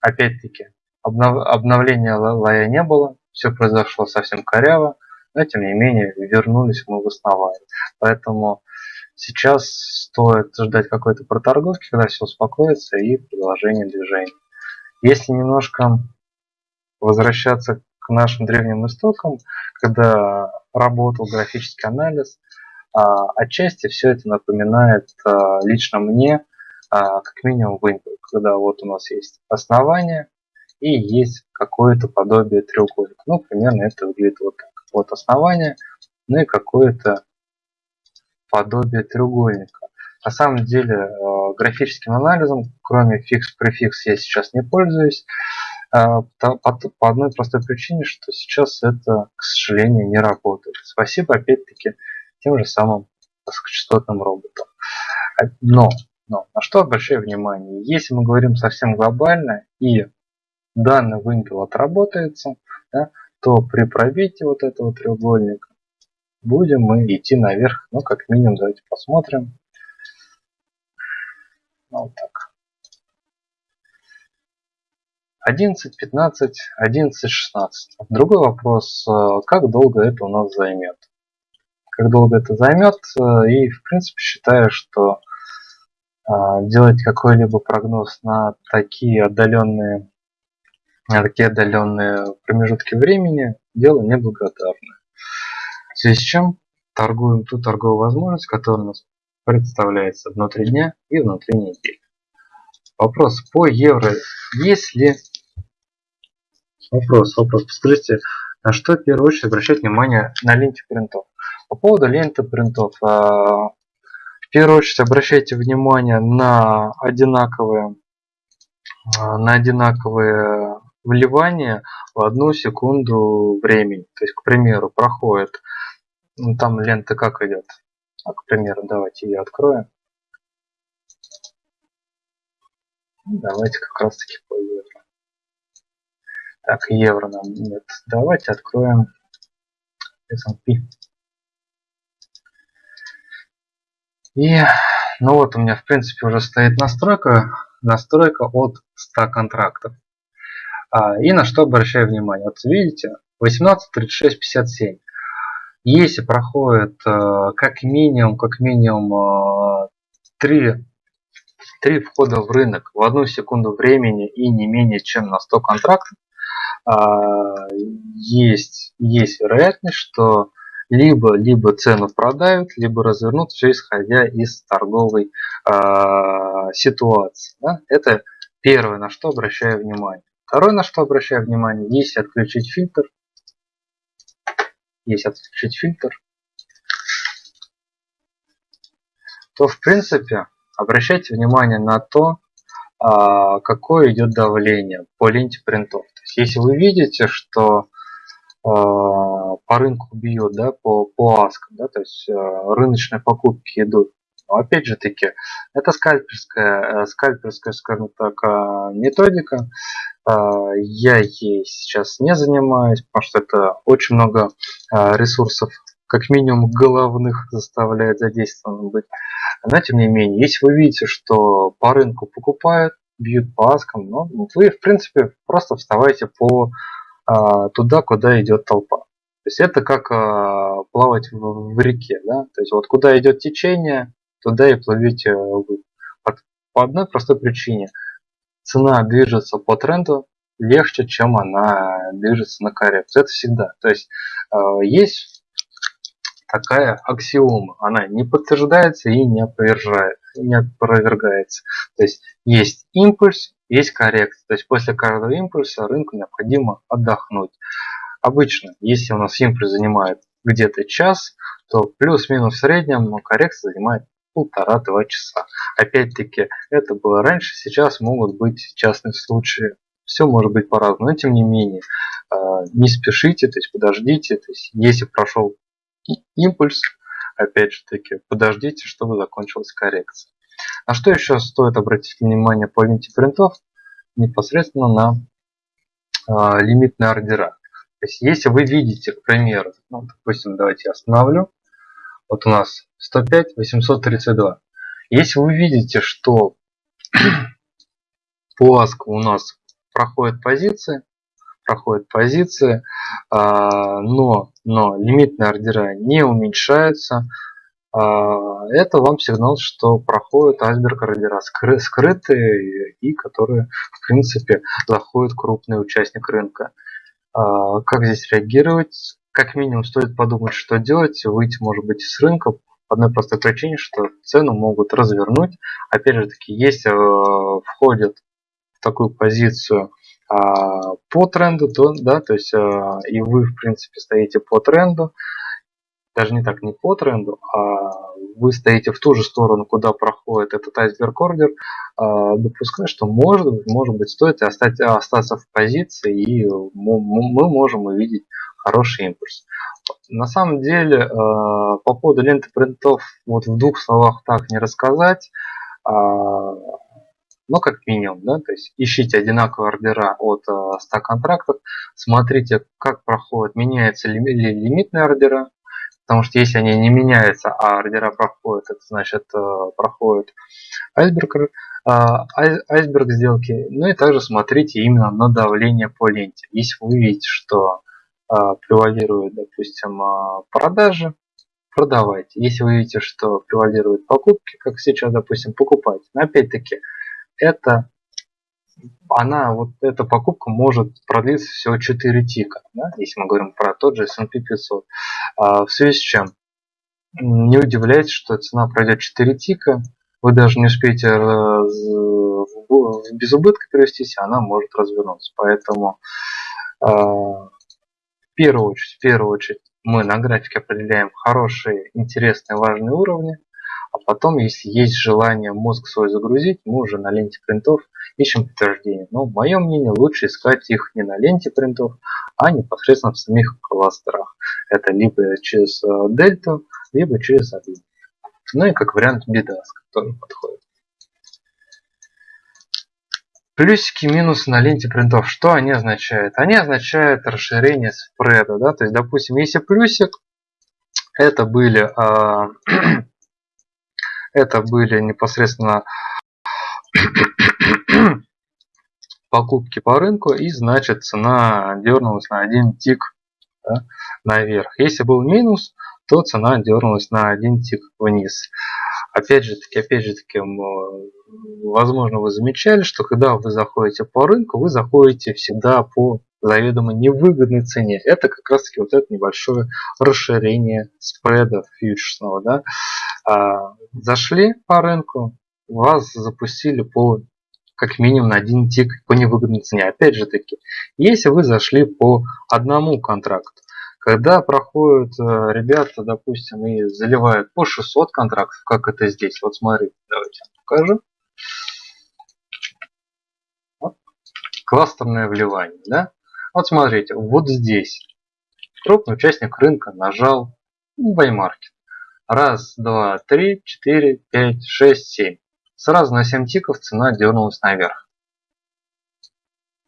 Опять-таки, обнов... обновления лоя не было, все произошло совсем коряво, но тем не менее вернулись мы в основание. Поэтому сейчас стоит ждать какой-то проторговки, когда все успокоится и продолжение движения. Если немножко возвращаться к нашим древним истокам, когда работал графический анализ, а, отчасти все это напоминает а, лично мне а, как минимум вымпел, когда вот у нас есть основание и есть какое-то подобие треугольника. Ну, примерно это выглядит вот так вот основание, ну и какое-то подобие треугольника. На самом деле графическим анализом, кроме фикс-префикс, я сейчас не пользуюсь. Э, по одной простой причине, что сейчас это, к сожалению, не работает. Спасибо, опять-таки, тем же самым высокочастотным роботам. А, но, но, на что обращаю внимание? Если мы говорим совсем глобально, и данный вымпел отработается, да, то при пробитии вот этого треугольника будем мы идти наверх. Ну, как минимум, давайте посмотрим. Ну, вот так. 11, 15, 11, 16. Другой вопрос, э, как долго это у нас займет. Как долго это займет, э, и в принципе считаю, что э, делать какой-либо прогноз на такие отдаленные на такие отдаленные промежутки времени дело неблагодарное. В связи с чем торгуем ту торговую возможность, которая у нас представляется внутри дня и внутри недели. Вопрос по евро. Если вопрос, вопрос, скажите, на что в первую очередь обращать внимание на ленте принтов? По поводу ленты принтов, а, в первую очередь обращайте внимание на одинаковые, а, на одинаковые вливание в одну секунду времени. То есть, к примеру, проходит, ну, там лента как идет. А, к примеру, давайте ее откроем. Давайте как раз таки по. Так, евро нам нет. Давайте откроем S&P. И, ну вот у меня в принципе уже стоит настройка, настройка от 100 контрактов. А, и на что обращаю внимание. Вот видите, 18, 36, 57. Если проходит э, как минимум, как минимум 3, э, 3 входа в рынок в одну секунду времени и не менее чем на 100 контрактов, есть, есть вероятность, что либо, либо цену продают, либо развернут, все исходя из торговой а, ситуации. Да? Это первое, на что обращаю внимание. Второе, на что обращаю внимание, если отключить фильтр, если отключить фильтр, то в принципе обращайте внимание на то, а, какое идет давление по ленте принтов. Если вы видите, что а, по рынку бьет, да, по, по ASK, да, то есть а, рыночные покупки идут но опять же таки, это скальперская, э, скальперская, скажем так, методика. Я ей сейчас не занимаюсь, потому что это очень много ресурсов, как минимум головных, заставляет задействован быть. Но тем не менее, если вы видите, что по рынку покупают, бьют по но вы, в принципе, просто вставайте по а, туда, куда идет толпа. То есть это как а, плавать в, в реке, да? То есть вот куда идет течение, туда и плывете вы. По, по одной простой причине. Цена движется по тренду легче, чем она движется на коррекцию. Это всегда. То есть а, есть такая аксиома. Она не подтверждается и не опровергается. Не опровергается. То есть есть импульс, есть коррекция. То есть после каждого импульса рынку необходимо отдохнуть. Обычно, если у нас импульс занимает где-то час, то плюс-минус в среднем коррекция занимает полтора-два часа. Опять-таки, это было раньше, сейчас могут быть частные случаи. Все может быть по-разному, но тем не менее, а, не спешите, то есть подождите. То есть, если прошел импульс, опять же таки, подождите, чтобы закончилась коррекция. На что еще стоит обратить внимание по ленте принтов? Непосредственно на э, лимитные ордера. То есть, если вы видите, к примеру, ну, допустим, давайте я остановлю. Вот у нас 105, 832. Если вы видите, что по аску у нас проходят позиции, проходят позиции, а, но, но лимитные ордера не уменьшаются, а, это вам сигнал, что проходят айсберг ордера скрытые и которые в принципе заходит крупный участник рынка. А, как здесь реагировать? Как минимум стоит подумать, что делать, выйти может быть с рынка одной простой причине, что цену могут развернуть. Опять же таки, если э, входят в такую позицию по тренду, то, да, то есть э, и вы в принципе стоите по тренду, даже не так, не по тренду, а вы стоите в ту же сторону, куда проходит этот айсберг ордер, а, допускаю, что может может быть стоит остать, остаться в позиции и мы можем увидеть хороший импульс. На самом деле, а, по поводу ленты принтов, вот в двух словах так не рассказать, но как минимум, да, то есть ищите одинаковые ордера от 100 контрактов, смотрите, как проходит, меняется ли лимитные ордера, Потому что если они не меняются, а ордера проходят, это значит э, проходит айсберг, э, айсберг сделки. Ну и также смотрите именно на давление по ленте. Если вы видите, что э, превалирует, допустим, продажи, продавайте. Если вы видите, что превалируют покупки, как сейчас, допустим, покупайте. Но опять-таки, это она, вот эта покупка может продлиться всего 4 тика, да, если мы говорим про тот же S&P 500. А, в связи с чем? Не удивляйтесь, что цена пройдет 4 тика, вы даже не успеете без убытка перевестись, она может развернуться. Поэтому а, в первую очередь, в первую очередь мы на графике определяем хорошие, интересные, важные уровни, потом, если есть желание мозг свой загрузить, мы уже на ленте принтов ищем подтверждение. Но, в моем мнении, лучше искать их не на ленте принтов, а непосредственно в самих кластерах. Это либо через э, дельту, либо через объем. Ну и как вариант бедаск тоже подходит. Плюсики, минусы на ленте принтов. Что они означают? Они означают расширение спреда. Да? То есть, допустим, если плюсик, это были э, Это были непосредственно покупки по рынку и значит цена дернулась на один тик да, наверх. Если был минус, то цена дернулась на один тик вниз. Опять же таки, опять же таки, возможно вы замечали, что когда вы заходите по рынку, вы заходите всегда по заведомо невыгодной цене. Это как раз таки вот это небольшое расширение спреда фьючерсного. Да? А, зашли по рынку, вас запустили по как минимум на один тик по невыгодной цене. Опять же таки, если вы зашли по одному контракту, когда проходят э, ребята, допустим, и заливают по 600 контрактов, как это здесь, вот смотрите, давайте покажу. Вот. Кластерное вливание, да? Вот смотрите, вот здесь крупный участник рынка нажал buy. Раз, два, три, четыре, пять, шесть, семь. Сразу на 7 тиков цена дернулась наверх.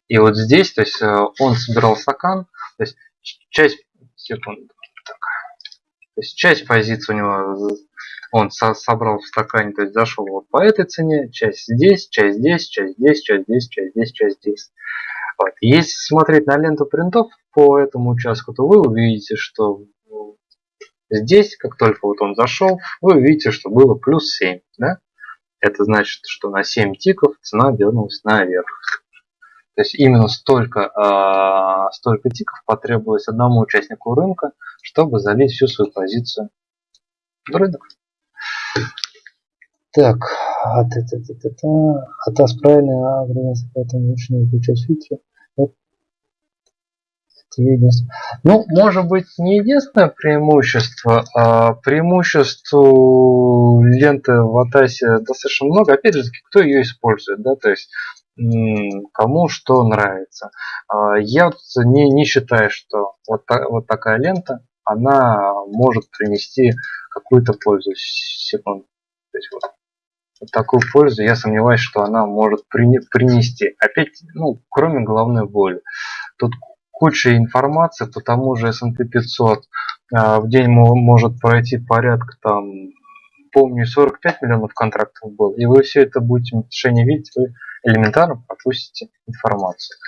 И вот здесь, то есть э, он собирал стакан, то есть часть, секунду, так. То есть часть позиций у него он со собрал в стакане, то есть зашел вот по этой цене, часть здесь, часть здесь, часть здесь, часть здесь, часть здесь, часть здесь. Вот. Если смотреть на ленту принтов по этому участку, то вы увидите, что здесь, как только вот он зашел, вы увидите, что было плюс 7. Да? Это значит, что на 7 тиков цена дернулась наверх. То есть именно столько, э, столько тиков потребовалось одному участнику рынка, чтобы залить всю свою позицию в рынок. Так, а та та та та та а та правильно, а поэтому лучше не включать фильтры. Это единственное. Ну, может быть, не единственное преимущество, а преимуществу ленты в Атасе достаточно много. Опять же, кто ее использует, да, то есть кому что нравится. А, я не, не считаю, что вот, та, вот такая лента, она может принести какую-то пользу. Секунду. То есть вот такую пользу я сомневаюсь, что она может принести. Опять, ну, кроме головной боли. Тут куча информации по тому же S&P 500. А, в день может пройти порядка там, помню, 45 миллионов контрактов было. И вы все это будете в мишени видеть, вы элементарно пропустите информацию.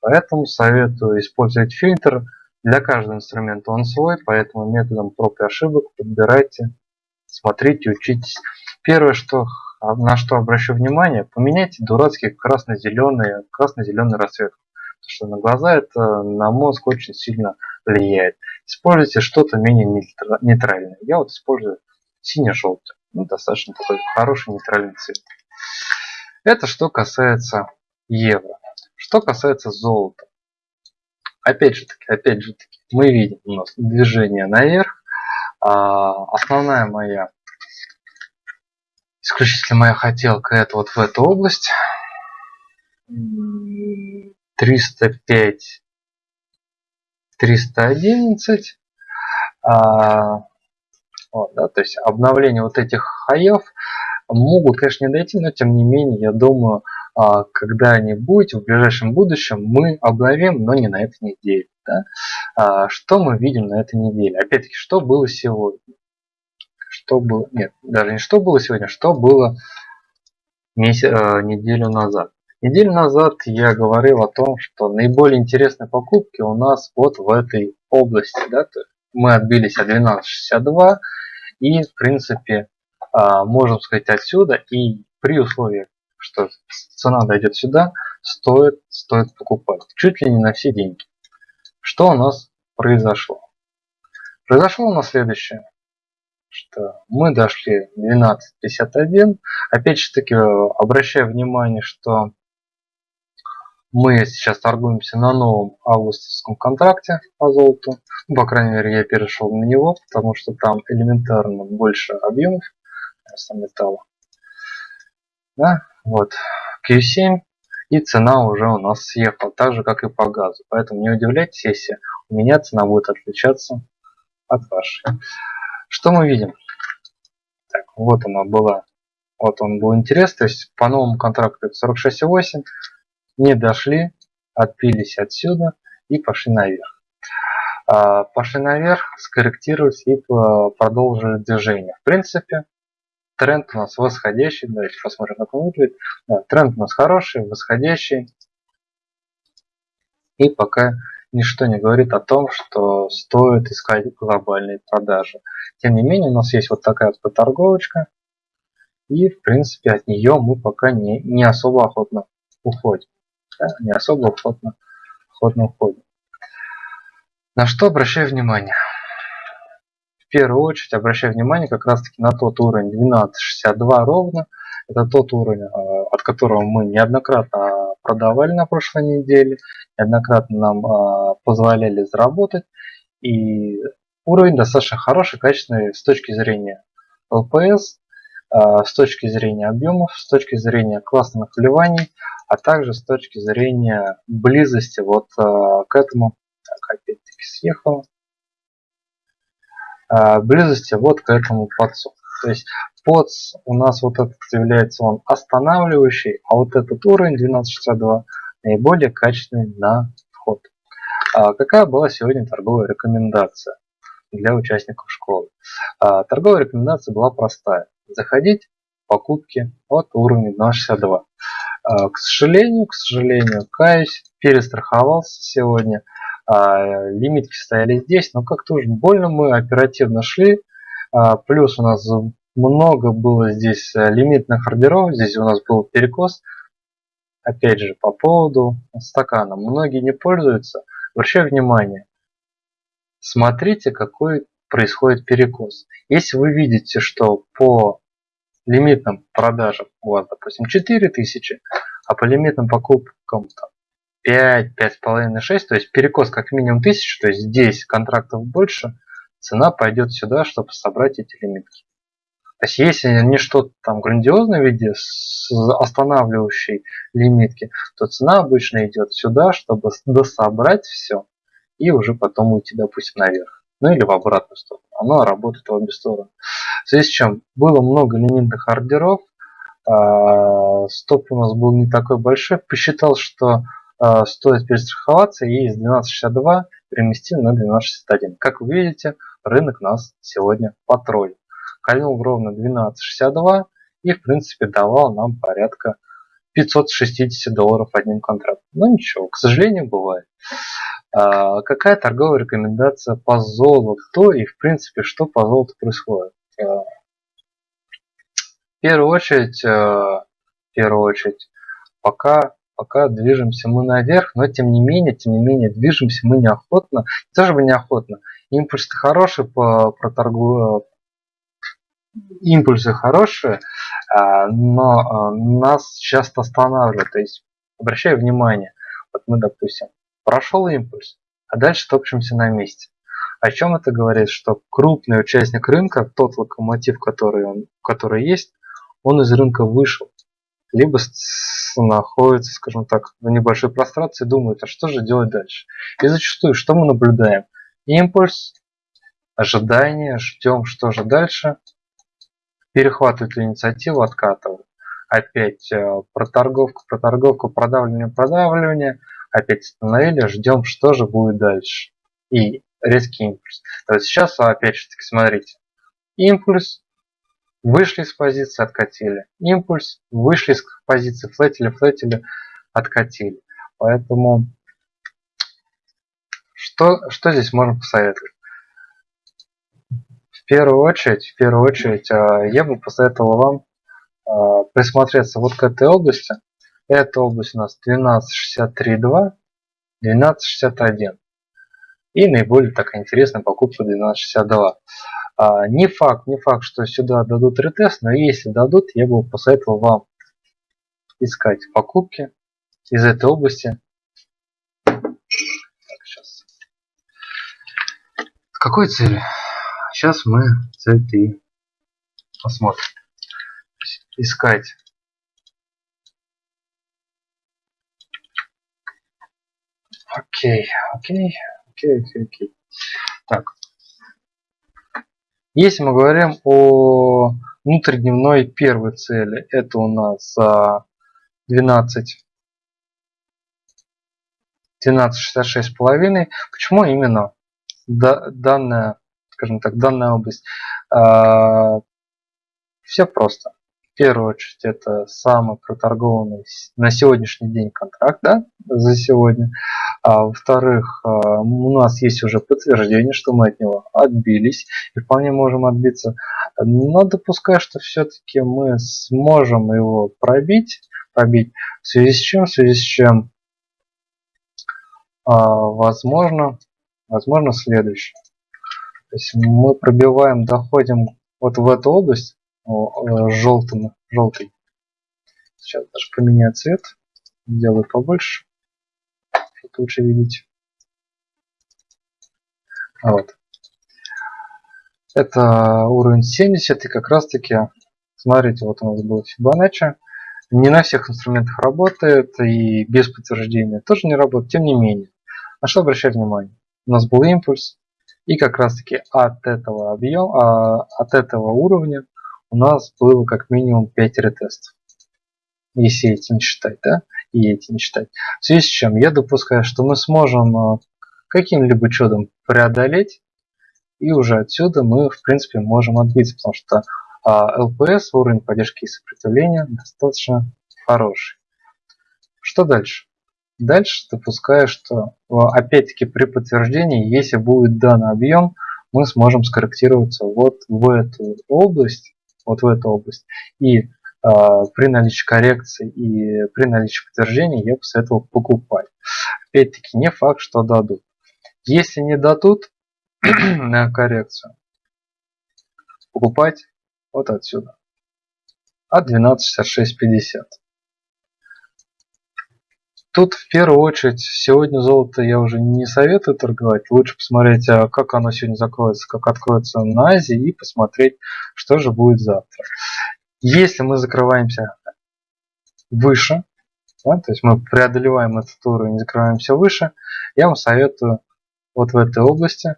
Поэтому советую использовать фильтр. Для каждого инструмента он свой, поэтому методом проб и ошибок подбирайте, смотрите, учитесь. Первое, что, на что обращу внимание, поменяйте дурацкий красно-зеленый красно-зеленый расцветку. Что на глаза это на мозг очень сильно влияет. Используйте что-то менее нейтральное. Я вот использую сине-желтый. Ну, достаточно такой хороший нейтральный цвет. Это что касается евро. Что касается золота. Опять же таки, опять же таки, мы видим у нас движение наверх. А, основная моя, исключительно моя хотелка, это вот в эту область. 305, 311. А, вот, да, то есть обновление вот этих хаев могут, конечно, не дойти, но тем не менее, я думаю, а, когда-нибудь в ближайшем будущем мы обновим, но не на этой неделе. Да? А, что мы видим на этой неделе? Опять-таки, что было сегодня? Что было? Нет, даже не что было сегодня, что было месяц, а, неделю назад. Неделю назад я говорил о том, что наиболее интересные покупки у нас вот в этой области. Да? Мы отбились от 12.62 и в принципе а, можем сказать отсюда и при условии, что цена дойдет сюда, стоит, стоит покупать. Чуть ли не на все деньги. Что у нас произошло? Произошло у нас следующее. Что мы дошли 12.51. Опять же таки, обращаю внимание, что мы сейчас торгуемся на новом августовском контракте по золоту. Ну, по крайней мере, я перешел на него, потому что там элементарно больше объемов металла. Да, вот Q7 и цена уже у нас съехала, так же как и по газу. Поэтому не удивляйтесь, если у меня цена будет отличаться от вашей. Что мы видим? Так, вот она была. Вот он был интерес, то есть по новому контракту это 46,8. Не дошли, отпились отсюда и пошли наверх. А, пошли наверх, скорректировались и продолжили движение. В принципе, тренд у нас восходящий. Давайте посмотрим, как он выглядит. Да, тренд у нас хороший, восходящий. И пока ничто не говорит о том, что стоит искать глобальные продажи. Тем не менее, у нас есть вот такая вот поторговочка. И, в принципе, от нее мы пока не, не особо охотно уходим. Да, не особо охотно, охотно уходим. На что обращаю внимание? первую очередь обращаю внимание как раз таки на тот уровень 12.62 ровно. Это тот уровень, э, от которого мы неоднократно продавали на прошлой неделе, неоднократно нам э, позволяли заработать. И уровень достаточно хороший, качественный с точки зрения ЛПС, с точки зрения объемов, с точки зрения классных вливаний, а также с точки зрения близости вот к этому. Так, опять-таки съехало. А, близости вот к этому подсу. То есть подс у нас вот этот является он останавливающий, а вот этот уровень 1262 наиболее качественный на вход. А какая была сегодня торговая рекомендация? для участников школы. А, торговая рекомендация была простая. Заходить покупки от уровня 262. А, к сожалению, к сожалению, каюсь, перестраховался сегодня. А, лимитки стояли здесь, но как-то уж больно мы оперативно шли. А, плюс у нас много было здесь лимитных ордеров, здесь у нас был перекос. Опять же, по поводу стакана. Многие не пользуются. Обращаю внимание, смотрите, какой происходит перекос. Если вы видите, что по лимитным продажам у вас, допустим, 4000, а по лимитным покупкам там, 5, 5,5, 6, то есть перекос как минимум 1000, то есть здесь контрактов больше, цена пойдет сюда, чтобы собрать эти лимитки. То есть если не что-то там грандиозное в виде останавливающей лимитки, то цена обычно идет сюда, чтобы дособрать все и уже потом уйти, допустим, наверх. Ну или в обратную сторону. Оно работает в обе стороны. В связи с чем было много лимитных ордеров, а, стоп у нас был не такой большой, посчитал, что а, стоит перестраховаться и из 12.62 переместил на 12.61. Как вы видите, рынок нас сегодня потроллил. Кольнул ровно 12.62 и в принципе давал нам порядка 560 долларов одним контрактом. Но ничего, к сожалению, бывает. А, какая торговая рекомендация по золоту и в принципе что по золоту происходит? А, в первую очередь, а, в первую очередь, пока пока движемся мы наверх, но тем не менее, тем не менее, движемся мы неохотно, не то чтобы неохотно, импульс хороший по, про торгу, импульсы хорошие, но нас часто останавливают, то есть обращаю внимание, вот мы, допустим, Прошел импульс, а дальше топчемся на месте. О чем это говорит? Что крупный участник рынка, тот локомотив, который, он, который есть, он из рынка вышел. Либо находится, скажем так, в небольшой прострации, думает, а что же делать дальше. И зачастую, что мы наблюдаем? Импульс, ожидание, ждем, что же дальше. Перехватывает инициативу, откатывает. Опять э, проторговка, проторговка, продавливание, продавливание – опять остановили, ждем, что же будет дальше. И резкий импульс. То есть сейчас опять же таки смотрите. Импульс, вышли с позиции, откатили. Импульс, вышли с позиции, флетили, флетили, откатили. Поэтому что, что здесь можно посоветовать? В первую очередь, в первую очередь, а, я бы посоветовал вам а, присмотреться вот к этой области, эта область у нас 12.63.2, 12.61. И наиболее такая интересная покупка 12.62. А, не факт, не факт, что сюда дадут ретест, но если дадут, я бы посоветовал вам искать покупки из этой области. Так, какой целью? Сейчас мы цель и посмотрим. Искать Окей, окей, окей, окей, окей. Так. Если мы говорим о внутридневной первой цели, это у нас 12 1266,5. Почему именно данная, скажем так, данная область? А, Все просто. Первую очередь, это самый проторгованный на сегодняшний день контракт да, за сегодня. А, Во-вторых, а, у нас есть уже подтверждение, что мы от него отбились и вполне можем отбиться. Но допускаю, что все-таки мы сможем его пробить, пробить. В связи с чем? В связи с чем а, возможно, возможно следующее. То есть мы пробиваем, доходим вот в эту область, желтым, желтый. Сейчас даже поменяю цвет, сделаю побольше, чтобы лучше видеть. Вот. Это уровень 70 и как раз таки, смотрите, вот у нас был Fibonacci. Не на всех инструментах работает и без подтверждения тоже не работает, тем не менее. На что обращать внимание? У нас был импульс, и как раз таки от этого объема, от этого уровня у нас было как минимум 5 ретестов. Если эти не считать, да? И эти не считать. В связи с чем я допускаю, что мы сможем э, каким-либо чудом преодолеть И уже отсюда мы, в принципе, можем отбиться, потому что а, LPS, уровень поддержки и сопротивления, достаточно хороший. Что дальше? Дальше допускаю, что опять-таки при подтверждении, если будет данный объем, мы сможем скорректироваться вот в эту область, вот в эту область. И э, при наличии коррекции и при наличии подтверждения я посоветовал покупать. Опять-таки не факт, что дадут. Если не дадут на коррекцию, покупать вот отсюда. От 12.6650. Тут в первую очередь сегодня золото я уже не советую торговать. Лучше посмотреть, а как оно сегодня закроется, как откроется на Азии и посмотреть, что же будет завтра. Если мы закрываемся выше, да, то есть мы преодолеваем этот уровень, закрываемся выше, я вам советую вот в этой области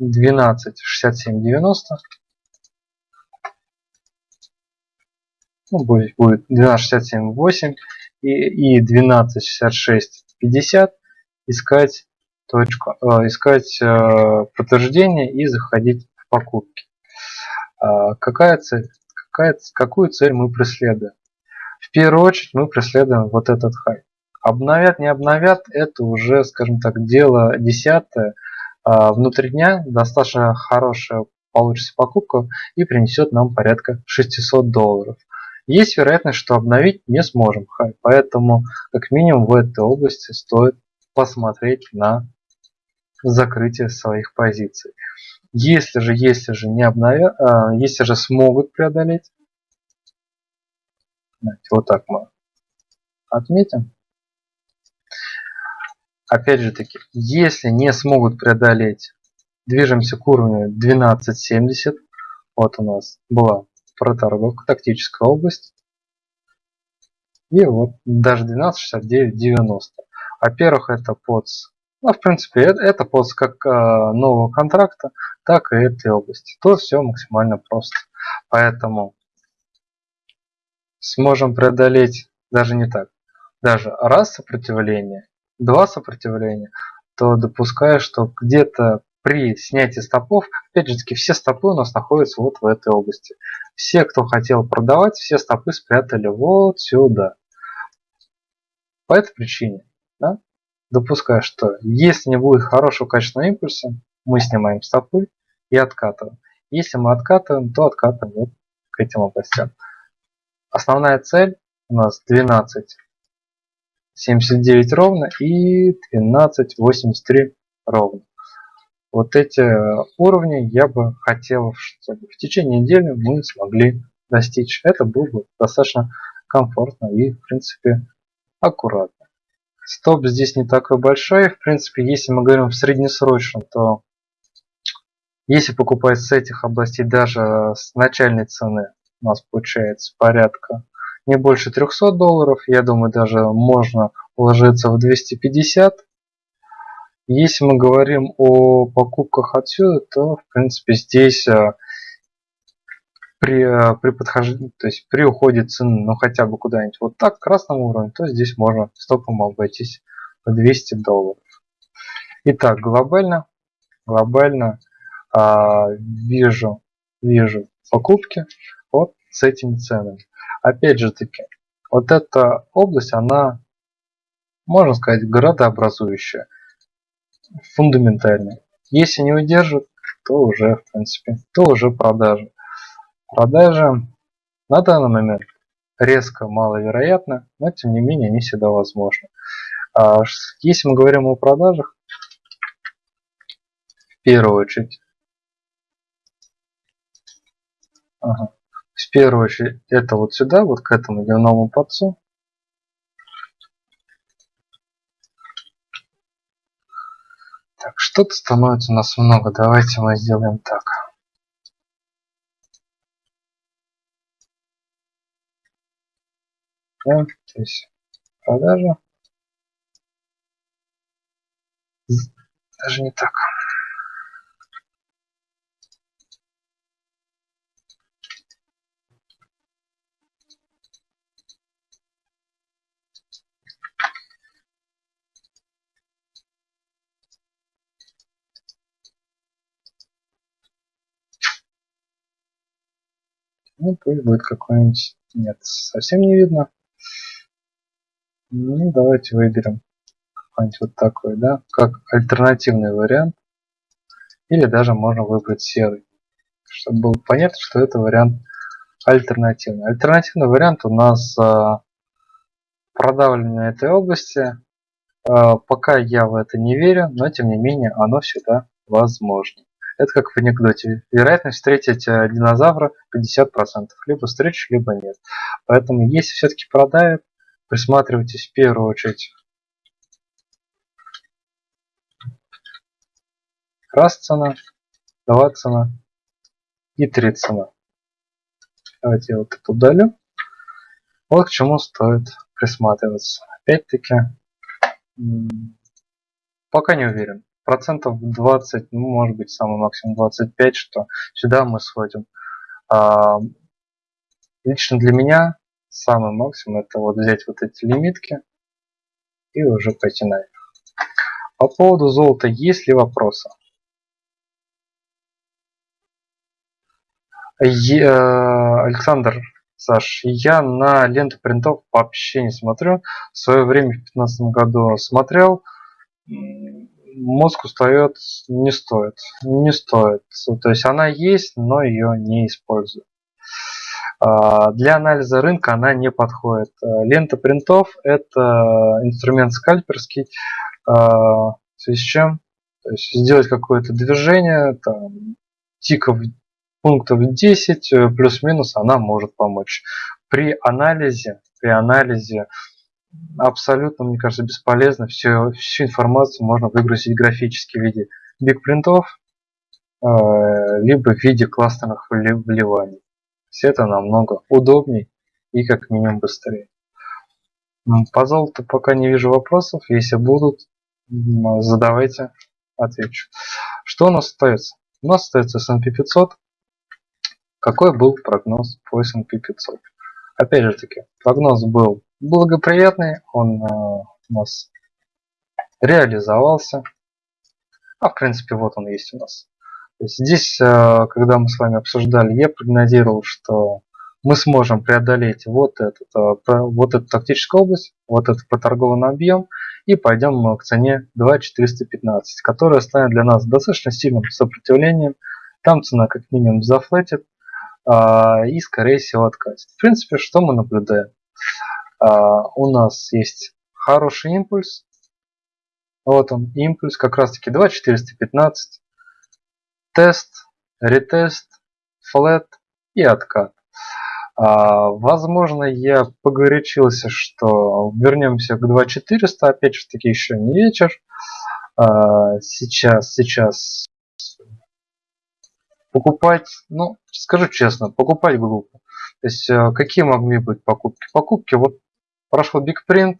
12.67.90 ну, будет, будет 12.67.8 и, и 12.66.50 искать точку, э, искать э, подтверждение и заходить в покупки. Э, какая цель? Какая, какую цель мы преследуем? В первую очередь мы преследуем вот этот хай. Обновят, не обновят, это уже, скажем так, дело десятое. Э, внутри дня достаточно хорошая получится покупка и принесет нам порядка 600 долларов. Есть вероятность, что обновить не сможем поэтому как минимум в этой области стоит посмотреть на закрытие своих позиций. Если же, если же не обновят, а, если же смогут преодолеть, вот так мы отметим. Опять же таки, если не смогут преодолеть, движемся к уровню 12.70. Вот у нас была проторговка, тактическая область. И вот даже 12.69.90. Во-первых, это подс. Ну, в принципе, это, это подс как э, нового контракта, так и этой области. Тут все максимально просто. Поэтому сможем преодолеть даже не так. Даже раз сопротивление, два сопротивления, то допускаю, что где-то при снятии стопов, опять же таки, все стопы у нас находятся вот в этой области. Все, кто хотел продавать, все стопы спрятали вот сюда. По этой причине, да, допускаю, что если не будет хорошего качественного импульса, мы снимаем стопы и откатываем. Если мы откатываем, то откатываем вот к этим областям. Основная цель у нас 12.79 ровно и 12.83 ровно. Вот эти уровни я бы хотел, чтобы в течение недели мы смогли достичь. Это было бы достаточно комфортно и, в принципе, аккуратно. Стоп здесь не такой большой. В принципе, если мы говорим в среднесрочном, то если покупать с этих областей даже с начальной цены, у нас получается порядка не больше 300 долларов. Я думаю, даже можно уложиться в 250 если мы говорим о покупках отсюда, то в принципе здесь э, при, э, при подхождении, то есть при уходе цены, ну хотя бы куда-нибудь вот так, к красному уровню, то здесь можно стопом обойтись в 200 долларов. Итак, глобально, глобально а, вижу, вижу покупки вот с этими ценами. Опять же таки, вот эта область, она, можно сказать, градообразующая фундаментальный. Если не удержит, то уже, в принципе, то уже продажа. Продажа на данный момент резко маловероятно, но тем не менее они всегда возможны. А если мы говорим о продажах, в первую очередь, ага, в первую очередь это вот сюда, вот к этому дневному подцу, что-то становится у нас много. Давайте мы сделаем так. Да, то есть продажа. Даже не так. Ну, пусть будет какой-нибудь... Нет, совсем не видно. Ну, давайте выберем какой-нибудь вот такой, да, как альтернативный вариант. Или даже можно выбрать серый, чтобы было понятно, что это вариант альтернативный. Альтернативный вариант у нас а, продавлено этой области. А, пока я в это не верю, но тем не менее оно всегда возможно. Это как в анекдоте. Вероятность встретить э, динозавра 50%. Либо встречу, либо нет. Поэтому если все-таки продают, присматривайтесь в первую очередь раз цена, два цена и три цена. Давайте я вот это удалю. Вот к чему стоит присматриваться. Опять-таки, пока не уверен. Процентов 20, ну, может быть, самый максимум 25, что сюда мы сходим. А, лично для меня самый максимум это вот взять вот эти лимитки и уже пойти наверх. По поводу золота есть ли вопросы? Александр, Саш, я на ленту принтов вообще не смотрю. В свое время в 2015 году смотрел. Мозг устает, не стоит. Не стоит. То есть она есть, но ее не использую. А, для анализа рынка она не подходит. А, лента принтов это инструмент скальперский. А, в связи с чем? То есть сделать какое-то движение, там, тиков пунктов 10 э, плюс-минус она может помочь. При анализе, при анализе абсолютно, мне кажется, бесполезно. Все, всю информацию можно выгрузить графически в виде бигпринтов, э, либо в виде кластерных вливаний. Все это намного удобней и как минимум быстрее. По золоту пока не вижу вопросов. Если будут, задавайте, отвечу. Что у нас остается? У нас остается S&P 500, какой был прогноз по S&P 500? Опять же таки, прогноз был благоприятный, он э, у нас реализовался. А в принципе вот он есть у нас. здесь, э, когда мы с вами обсуждали, я прогнозировал, что мы сможем преодолеть вот, этот, э, вот эту тактическую область, вот этот поторгованный объем, и пойдем к цене 2.415, которая станет для нас достаточно сильным сопротивлением. Там цена как минимум зафлетит, и скорее всего откатит. В принципе, что мы наблюдаем? А, у нас есть хороший импульс. Вот он, импульс, как раз таки 2.415. Тест, ретест, флет и откат. А, возможно, я погорячился, что вернемся к 2400, опять же таки еще не вечер. сейчас, сейчас покупать, ну, скажу честно, покупать глупо. То есть, э, какие могли быть покупки? Покупки, вот прошел Print,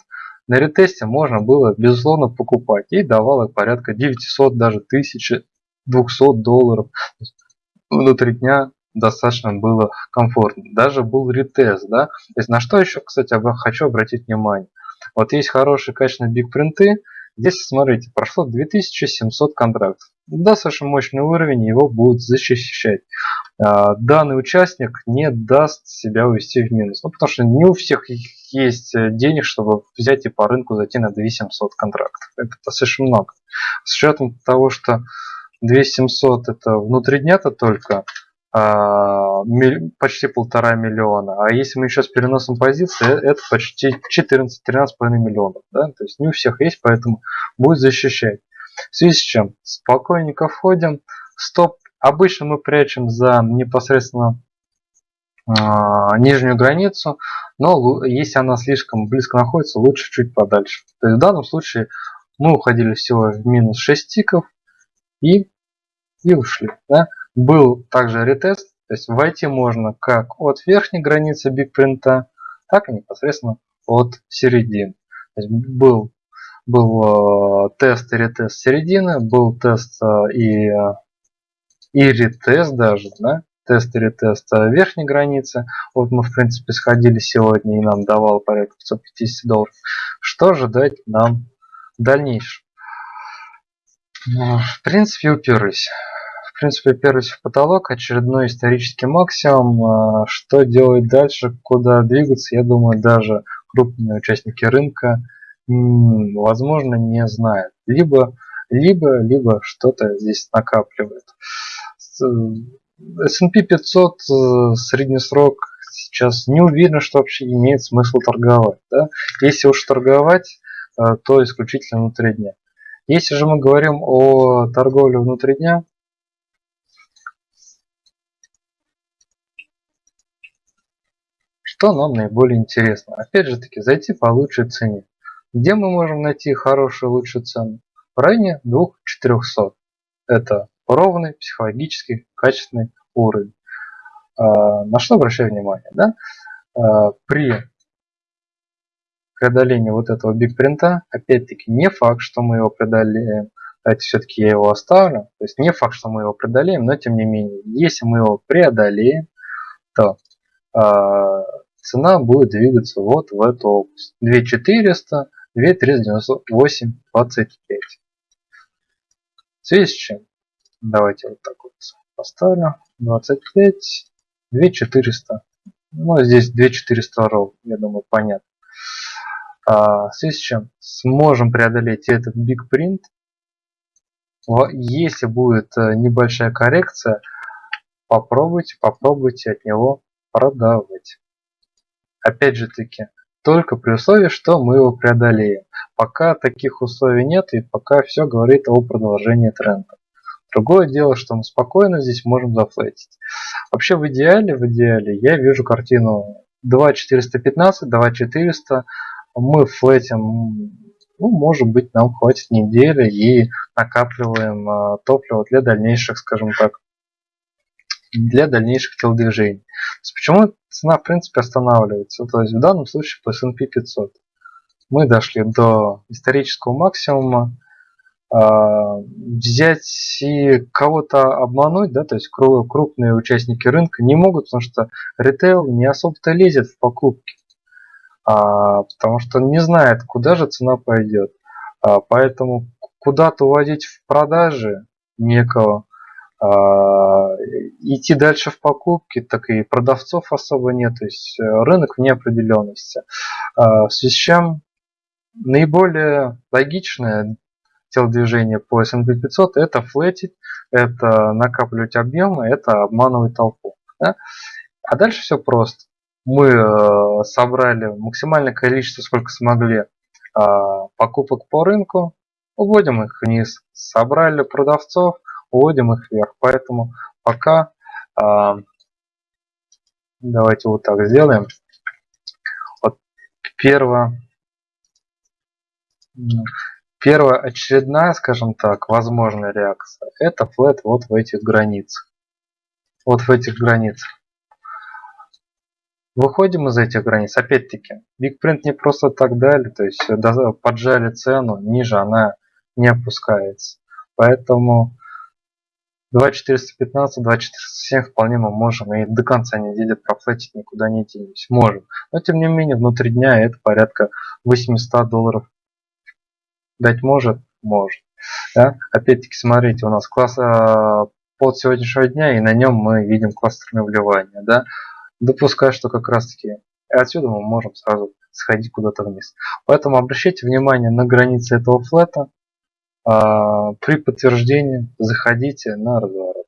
на ретесте можно было, безусловно, покупать. И давало порядка 900, даже 1200 долларов. Внутри дня достаточно было комфортно. Даже был ретест, да. То есть, на что еще, кстати, хочу обратить внимание. Вот есть хорошие качественные Print, Здесь, смотрите, прошло 2700 контрактов. Достаточно мощный уровень, его будут защищать. А, данный участник не даст себя увести в минус. Ну, потому что не у всех есть э, денег, чтобы взять и по рынку зайти на 2700 контрактов. Это достаточно много. С учетом того, что 2700 это внутри дня-то только, а, почти полтора миллиона. А если мы еще с переносом позиции, э, это почти 14-13,5 миллионов. Да? То есть не у всех есть, поэтому будет защищать. В связи с чем? Спокойненько входим. Стоп. Обычно мы прячем за непосредственно э, нижнюю границу, но если она слишком близко находится, лучше чуть подальше. То есть в данном случае мы уходили всего в минус 6 тиков и, и ушли. Да? Был также ретест, то есть войти можно как от верхней границы бигпринта, так и непосредственно от середины. То есть был, был э, тест и ретест середины, был тест э, и, и ретест даже, да? тест и ретест верхней границы. Вот мы в принципе сходили сегодня и нам давал порядка 550 долларов. Что ожидать нам в дальнейшем? В принципе уперлись в принципе, первый потолок, очередной исторический максимум. А, что делать дальше, куда двигаться, я думаю, даже крупные участники рынка, возможно, не знают. Либо, либо, либо что-то здесь накапливает. S&P 500 э, средний срок сейчас не уверен, что вообще имеет смысл торговать. Да? Если уж торговать, э, то исключительно внутри дня. Если же мы говорим о торговле внутри дня, что нам наиболее интересно? Опять же таки, зайти по лучшей цене. Где мы можем найти хорошую лучшую цену? В районе 2400. Это ровный, психологически качественный уровень. А, на что обращаю внимание? Да? А, при преодолении вот этого биг принта, опять-таки не факт, что мы его преодолеем. Давайте все-таки я его оставлю. То есть не факт, что мы его преодолеем, но тем не менее, если мы его преодолеем, то э, цена будет двигаться вот в эту область. 2400, 2398, 25. В связи с чем? Давайте вот так вот поставлю. 25, 2400. Ну, здесь 2400 ров, я думаю, понятно. А, в связи с чем сможем преодолеть этот big print. Если будет э, небольшая коррекция, попробуйте, попробуйте от него продавать. Опять же таки, только при условии, что мы его преодолеем. Пока таких условий нет и пока все говорит о продолжении тренда. Другое дело, что мы спокойно здесь можем зафлетить. Вообще в идеале, в идеале я вижу картину 2415, 2400 мы флетим, ну, может быть, нам хватит недели и накапливаем э, топливо для дальнейших, скажем так, для дальнейших телодвижений. почему цена, в принципе, останавливается? То есть в данном случае по S&P 500 мы дошли до исторического максимума, взять и кого-то обмануть, да, то есть крупные участники рынка не могут, потому что ритейл не особо-то лезет в покупки а, потому что не знает, куда же цена пойдет. А, поэтому куда-то уводить в продажи некого, а, идти дальше в покупки, так и продавцов особо нет, то есть э, рынок в неопределенности. А, в связи с чем наиболее логичное телодвижение по S&P 500 это флетить, это накапливать объемы, это обманывать толпу. Да? А дальше все просто мы э, собрали максимальное количество, сколько смогли, а, покупок по рынку, уводим их вниз. Собрали продавцов, уводим их вверх. Поэтому пока а, давайте вот так сделаем. Вот первая, первая очередная, скажем так, возможная реакция, это флет вот в этих границах. Вот в этих границах. Выходим из этих границ. Опять-таки, BigPrint не просто так дали, то есть поджали цену, ниже она не опускается. Поэтому 2415, 2407 вполне мы можем и до конца недели профлетить никуда не денемся. Можем. Но тем не менее, внутри дня это порядка 800 долларов дать может? Может. Да? Опять-таки, смотрите, у нас класс э, под сегодняшнего дня, и на нем мы видим кластерное вливание. Да? допускаю, что как раз таки отсюда мы можем сразу сходить куда-то вниз. Поэтому обращайте внимание на границы этого флета. А, при подтверждении заходите на разворот.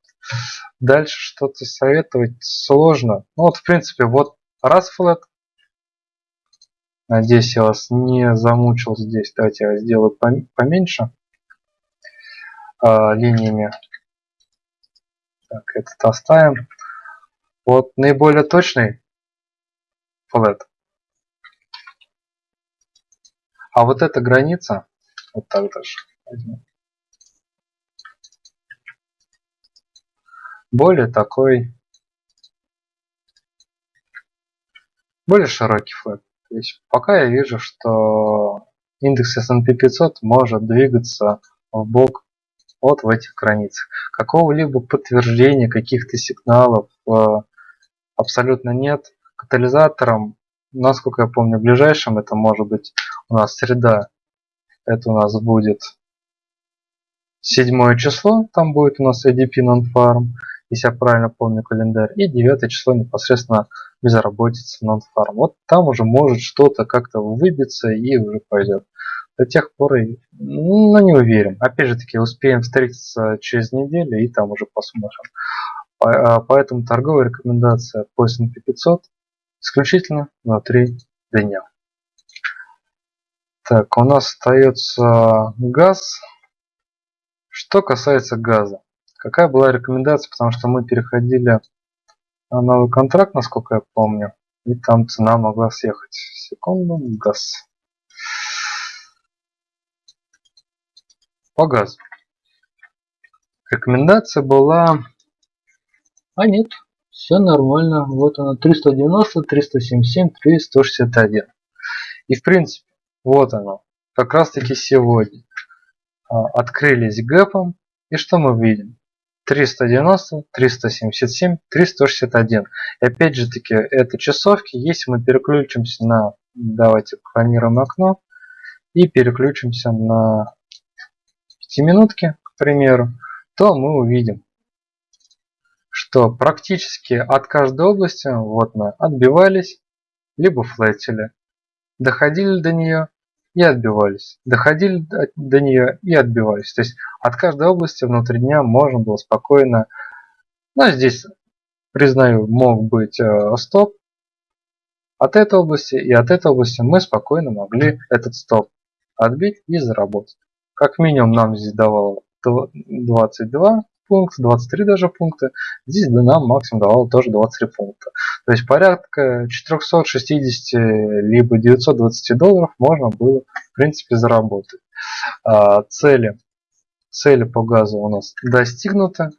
Дальше что-то советовать сложно. Ну вот в принципе вот раз флет. Надеюсь я вас не замучил здесь. Давайте я сделаю поменьше а, линиями. Так, этот оставим. Вот наиболее точный флет. А вот эта граница, вот так даже. Более такой, более широкий флет. То есть пока я вижу, что индекс S&P 500 может двигаться в бок вот в этих границах. Какого-либо подтверждения, каких-то сигналов э, абсолютно нет. Катализатором, насколько я помню, ближайшим это может быть у нас среда. Это у нас будет седьмое число, там будет у нас ADP non-farm, если я правильно помню календарь, и девятое число непосредственно безработица non-farm. Вот там уже может что-то как-то выбиться и уже пойдет. До тех пор, ну не уверен. Опять же таки, успеем встретиться через неделю и там уже посмотрим. А, поэтому торговая рекомендация по S&P 500 исключительно на 3 дня. Так, у нас остается газ. Что касается газа. Какая была рекомендация, потому что мы переходили на новый контракт, насколько я помню. И там цена могла съехать. Секунду, газ. По газу. Рекомендация была а нет, все нормально. Вот она 390, 377, 361. И в принципе, вот оно. Как раз таки сегодня а, открылись гэпом. И что мы видим? 390, 377, 361. И опять же таки, это часовки. Если мы переключимся на, давайте клонируем окно, и переключимся на 5 минутки, к примеру, то мы увидим, что практически от каждой области вот мы отбивались, либо флетили, доходили до нее и отбивались, доходили до нее и отбивались. То есть от каждой области внутри дня можно было спокойно, ну здесь, признаю, мог быть э, стоп, от этой области и от этой области мы спокойно могли этот стоп отбить и заработать. Как минимум нам здесь давало 22 пункт, 23 даже пункта. Здесь нам максимум давал тоже 23 пункта. То есть порядка 460 либо 920 долларов можно было в принципе заработать. А, цели, цели по газу у нас достигнуты.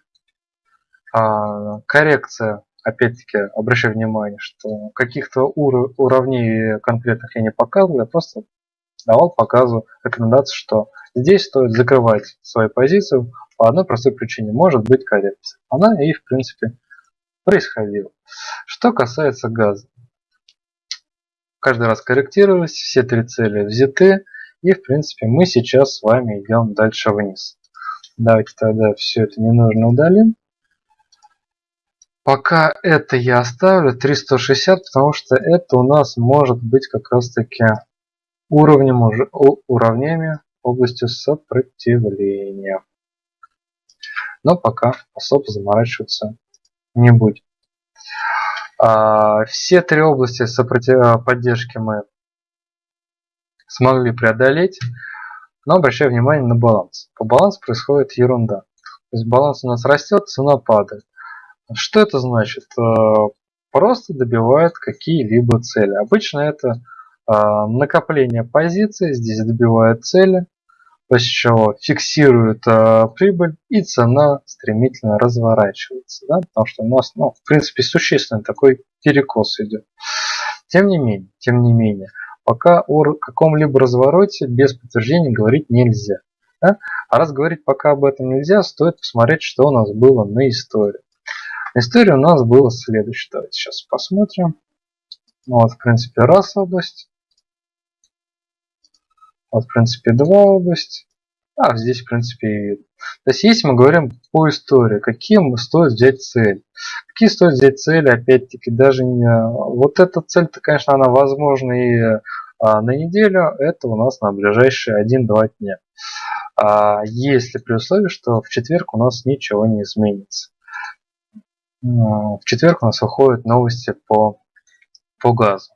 А, коррекция, опять-таки обращаю внимание, что каких-то ур уровней конкретных я не показываю, я просто давал показу рекомендацию, что здесь стоит закрывать свою позицию по одной простой причине. Может быть коррекция. Она и в принципе происходила. Что касается газа. Каждый раз корректировались, все три цели взяты. И в принципе мы сейчас с вами идем дальше вниз. Давайте тогда все это не нужно удалим. Пока это я оставлю 360, потому что это у нас может быть как раз таки уровнем уже уровнями областью сопротивления но пока особо заморачиваться не будем. А, все три области сопротив... поддержки мы смогли преодолеть, но обращаю внимание на баланс. По балансу происходит ерунда. То есть баланс у нас растет, цена падает. Что это значит? А, просто добивает какие-либо цели. Обычно это а, накопление позиций, здесь добивает цели, после чего фиксирует э, прибыль и цена стремительно разворачивается, да, потому что у нас, ну, в принципе, существенный такой перекос идет. Тем не менее, тем не менее, пока о каком-либо развороте без подтверждения говорить нельзя. Да? А раз говорить пока об этом нельзя, стоит посмотреть, что у нас было на истории. На истории у нас было следующее. Давайте сейчас посмотрим. Ну, вот, в принципе, раз область. Вот, в принципе, два области. А здесь, в принципе, и видно. То есть, если мы говорим по истории, какие стоит взять цели. Какие стоит взять цели, опять-таки, даже не... Вот эта цель-то, конечно, она возможна и а, на неделю. Это у нас на ближайшие 1-2 дня. А, если при условии, что в четверг у нас ничего не изменится. В четверг у нас выходят новости по, по газу.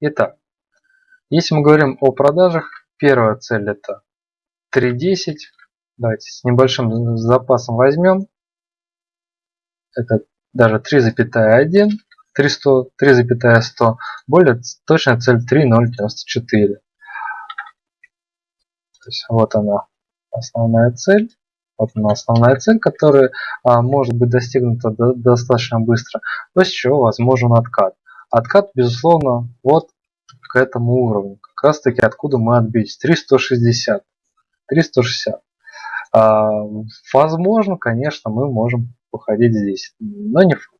Итак, если мы говорим о продажах, Первая цель это 3.10. Давайте с небольшим запасом возьмем. Это даже 3,1. 3,100. Более точная цель 3.094. То есть вот она основная цель. Вот она основная цель, которая а, может быть достигнута до, достаточно быстро, после чего возможен откат. Откат, безусловно, вот к этому уровню. Как раз таки откуда мы отбились. 360. 360. А, возможно, конечно, мы можем походить здесь, но не факт.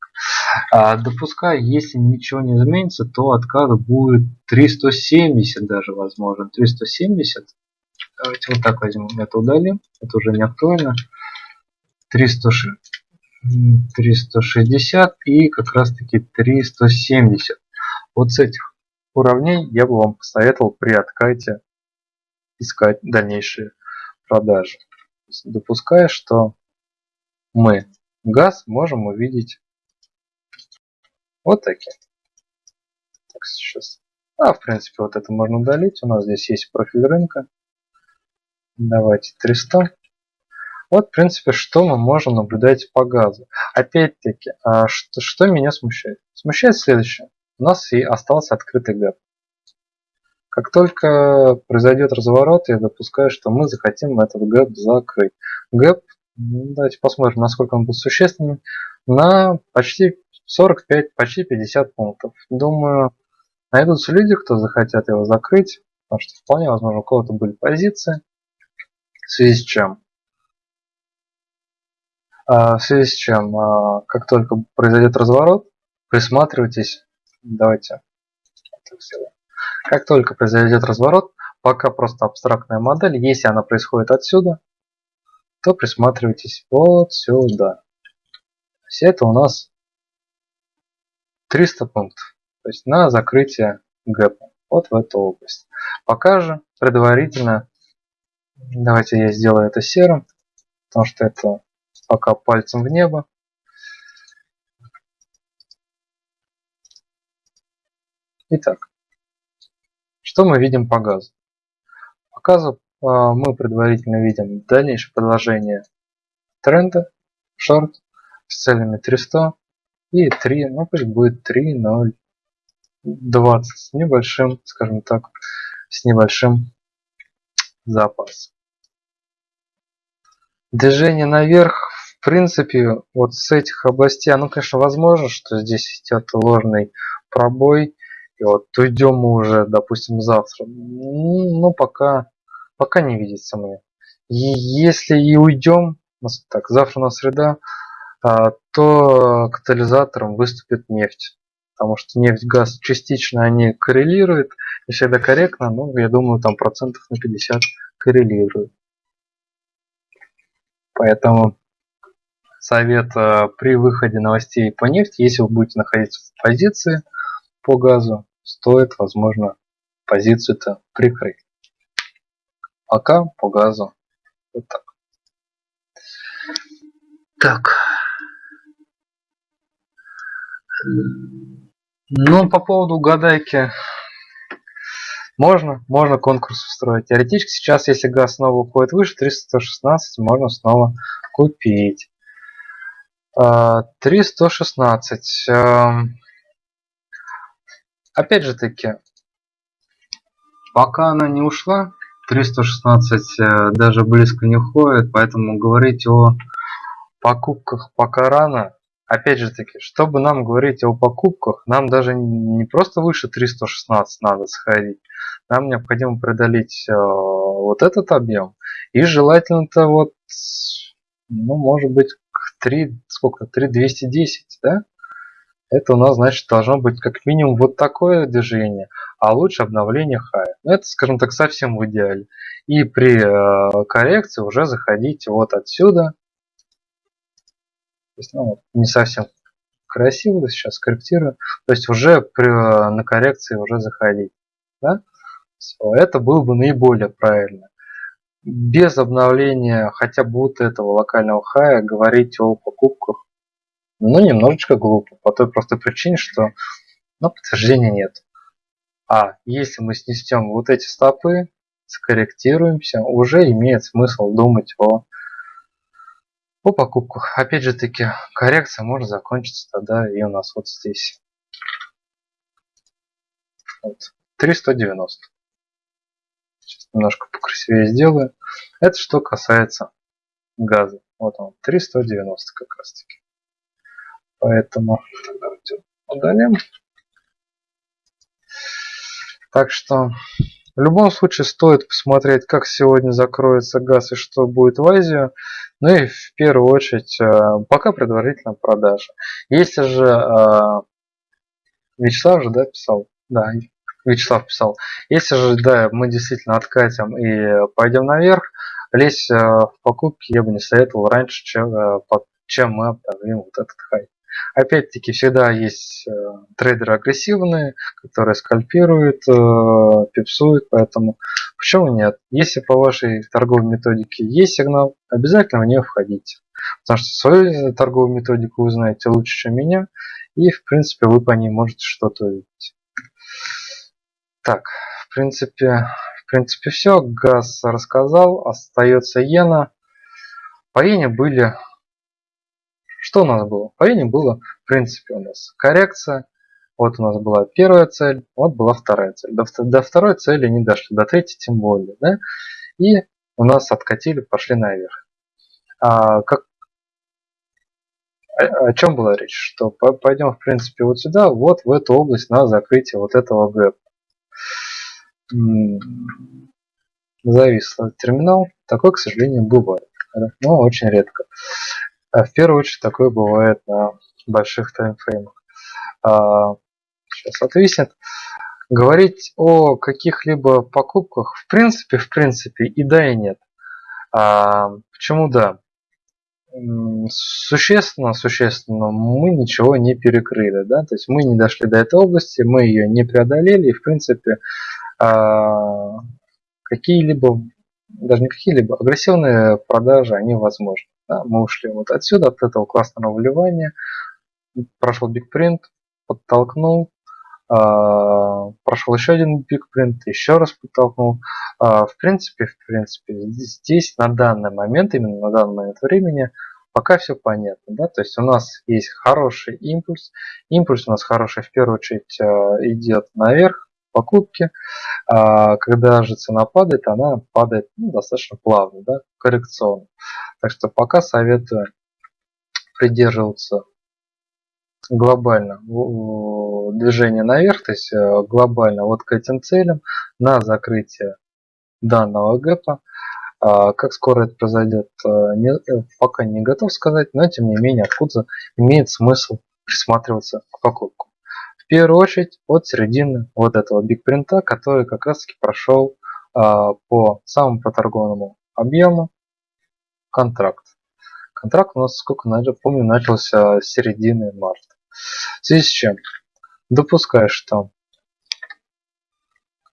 А, допускаю, если ничего не изменится, то откат будет 370 даже возможно. 370. Давайте вот так возьмем. Это удалим. Это уже не актуально. 300, 360 и как раз таки 370. Вот с этих уровней я бы вам посоветовал при откате искать дальнейшие продажи. Допуская, что мы газ можем увидеть вот такие. Так, сейчас. А, в принципе, вот это можно удалить. У нас здесь есть профиль рынка. Давайте 300. Вот, в принципе, что мы можем наблюдать по газу. Опять-таки, а что, что меня смущает? Смущает следующее. У нас и остался открытый гэп. Как только произойдет разворот, я допускаю, что мы захотим этот гэп закрыть. Гэп, ну, давайте посмотрим, насколько он будет существенным, на почти 45, почти 50 пунктов. Думаю, найдутся люди, кто захотят его закрыть, потому что вполне возможно у кого-то были позиции. В связи с чем? А, в связи с чем, а, как только произойдет разворот, присматривайтесь. Давайте так сделаем. Как только произойдет разворот, пока просто абстрактная модель, если она происходит отсюда, то присматривайтесь вот сюда. Есть это у нас 300 пунктов. То есть на закрытие гэпа. Вот в эту область. Пока же предварительно, давайте я сделаю это серым, потому что это пока пальцем в небо. Итак, что мы видим по газу? По газу а, мы предварительно видим дальнейшее продолжение тренда, шорт с целями 300 и 3, ну пусть будет 3, 0, 20 с небольшим, скажем так, с небольшим запасом. Движение наверх, в принципе, вот с этих областей, ну, конечно, возможно, что здесь идет ложный пробой, вот уйдем мы уже, допустим, завтра. Ну, пока, пока не видится мне. И если и уйдем, так, завтра у нас среда, а, то катализатором выступит нефть. Потому что нефть, газ частично они коррелируют, не всегда корректно, но я думаю там процентов на 50 коррелируют. Поэтому совет а, при выходе новостей по нефти, если вы будете находиться в позиции по газу, стоит, возможно, позицию-то прикрыть. Пока по газу вот так. Так. Ну, по поводу угадайки. Можно, можно конкурс устроить. Теоретически сейчас, если газ снова уходит выше 316, можно снова купить. 316. Опять же таки, пока она не ушла, 316 э, даже близко не уходит, поэтому говорить о покупках пока рано. Опять же таки, чтобы нам говорить о покупках, нам даже не просто выше 316 надо сходить. Нам необходимо преодолеть э, вот этот объем. И желательно-то вот, ну, может быть, 3, сколько, 3210, да? Это у нас значит должно быть как минимум вот такое движение, а лучше обновление хая. Ну, это, скажем так, совсем в идеале. И при э, коррекции уже заходить вот отсюда. То есть, ну, не совсем красиво, сейчас корректирую. То есть уже при, э, на коррекции уже заходить. Да? Это было бы наиболее правильно. Без обновления хотя бы вот этого локального хая говорить о покупках ну, немножечко глупо, по той простой причине, что ну, подтверждения нет. А если мы снесем вот эти стопы, скорректируемся, уже имеет смысл думать о, о покупках. Опять же таки, коррекция может закончиться тогда и у нас вот здесь. Вот, 390. Сейчас немножко покрасивее сделаю. Это что касается газа. Вот он, 390 как раз таки. Поэтому давайте удалим. Так что в любом случае стоит посмотреть, как сегодня закроется газ и что будет в Азию. Ну и в первую очередь э, пока предварительно продажа. Если же э, Вячеслав же да, писал, да, Вячеслав писал. Если же, да, мы действительно откатим и пойдем наверх, лезть э, в покупки я бы не советовал раньше, чем, чем мы обновим вот этот хай. Опять-таки, всегда есть э, трейдеры агрессивные, которые скальпируют, э, пипсуют, поэтому почему нет? Если по вашей торговой методике есть сигнал, обязательно в нее входите. Потому что свою торговую методику вы знаете лучше, чем меня, и в принципе вы по ней можете что-то увидеть. Так, в принципе, в принципе все. Газ рассказал, остается иена. По иене были что у нас было? По ине было, в принципе, у нас коррекция. Вот у нас была первая цель, вот была вторая цель. До, до второй цели не дошли, до третьей тем более. Да? И у нас откатили, пошли наверх. А, как, о, о чем была речь? Что пойдем, в принципе, вот сюда, вот в эту область на закрытие вот этого гэпа. Завис терминал. Такой, к сожалению, бывает. Но очень редко. А в первую очередь такое бывает на больших таймфреймах. А, сейчас отвиснет. Говорить о каких-либо покупках в принципе, в принципе и да, и нет. А, почему да? Существенно, существенно мы ничего не перекрыли, да, то есть мы не дошли до этой области, мы ее не преодолели, и в принципе а, какие-либо, даже не какие-либо, агрессивные продажи, они возможны. Да, мы ушли вот отсюда, от этого классного вливания. Прошел бигпринт, подтолкнул. Э, прошел еще один бигпринт, еще раз подтолкнул. Э, в принципе, в принципе, здесь на данный момент, именно на данный момент времени, пока все понятно. Да? То есть у нас есть хороший импульс. Импульс у нас хороший в первую очередь э, идет наверх, покупки. А когда же цена падает, она падает ну, достаточно плавно, да, коррекционно. Так что пока советую придерживаться глобально движения наверх, то есть э, глобально вот к этим целям на закрытие данного гэпа. А как скоро это произойдет, э, не, э, пока не готов сказать, но тем не менее откуда имеет смысл присматриваться к покупку. Первую очередь от середины вот этого бигпринта, который как раз таки прошел а, по самому проторгованному объему контракт. Контракт у нас, сколько помню, начался с середины марта. В связи с чем? Допускаю, что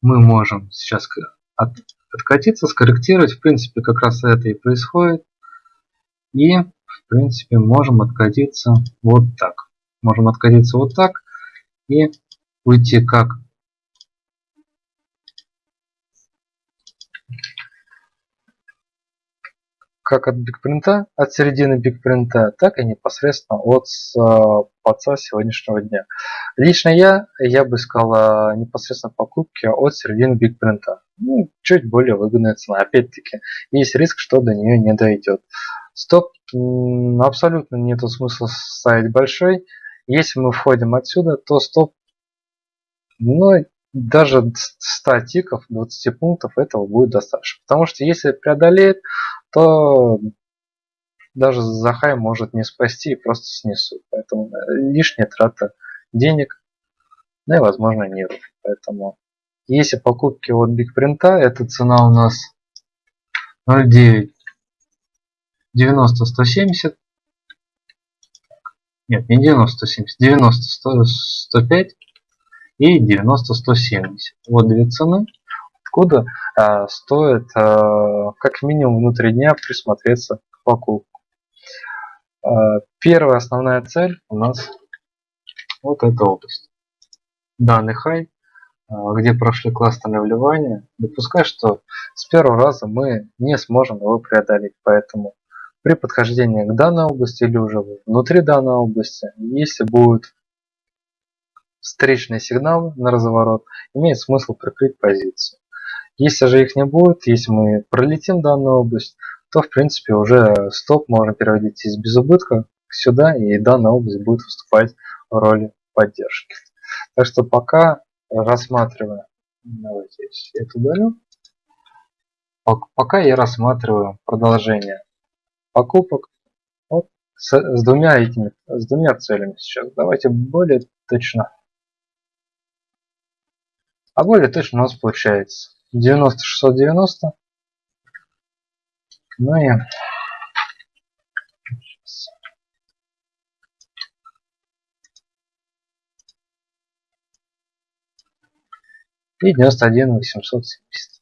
мы можем сейчас от, откатиться, скорректировать. В принципе, как раз это и происходит. И, в принципе, можем откатиться вот так. Можем откатиться вот так и уйти как как от бигпринта, от середины бигпринта, так и непосредственно от паца сегодняшнего дня. Лично я, я бы сказал непосредственно покупки от середины бигпринта. Ну, чуть более выгодная цена. Опять-таки, есть риск, что до нее не дойдет. Стоп абсолютно нету смысла ставить большой. Если мы входим отсюда, то стоп ну, даже 100 тиков, 20 пунктов этого будет достаточно. Потому что если преодолеет, то даже Захай может не спасти и просто снесут. Поэтому лишняя трата денег, ну и возможно нервов. Поэтому если покупки от бигпринта, эта цена у нас 0.9 90 170 нет не 90 170 90 100, 105 и 90 170 вот две цены откуда э, стоит э, как минимум внутри дня присмотреться к покупку. Э, первая основная цель у нас вот эта область. Данный хай, э, где прошли классные вливания. Допускай, что с первого раза мы не сможем его преодолеть. Поэтому при подхождении к данной области или уже внутри данной области, если будет встречный сигнал на разворот, имеет смысл прикрыть позицию. Если же их не будет, если мы пролетим данную область, то в принципе уже стоп можно переводить из безубытка сюда, и данная область будет выступать в роли поддержки. Так что пока рассматривая, давайте я это удалю, пока я рассматриваю продолжение покупок вот, с, с двумя этими, с двумя целями сейчас. Давайте более точно А более точно у нас получается 90 690. Ну и и 91 870.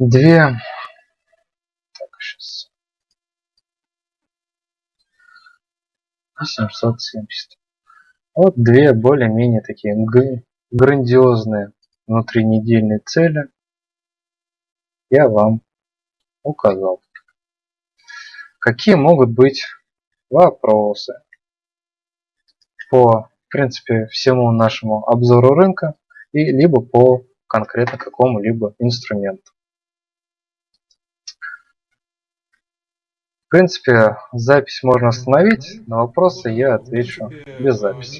Две. Так, сейчас. 770. Вот две более-менее такие грандиозные внутринедельные цели я вам указал. Какие могут быть вопросы по в принципе всему нашему обзору рынка и либо по конкретно какому-либо инструменту. В принципе, запись можно остановить, на вопросы я отвечу без записи.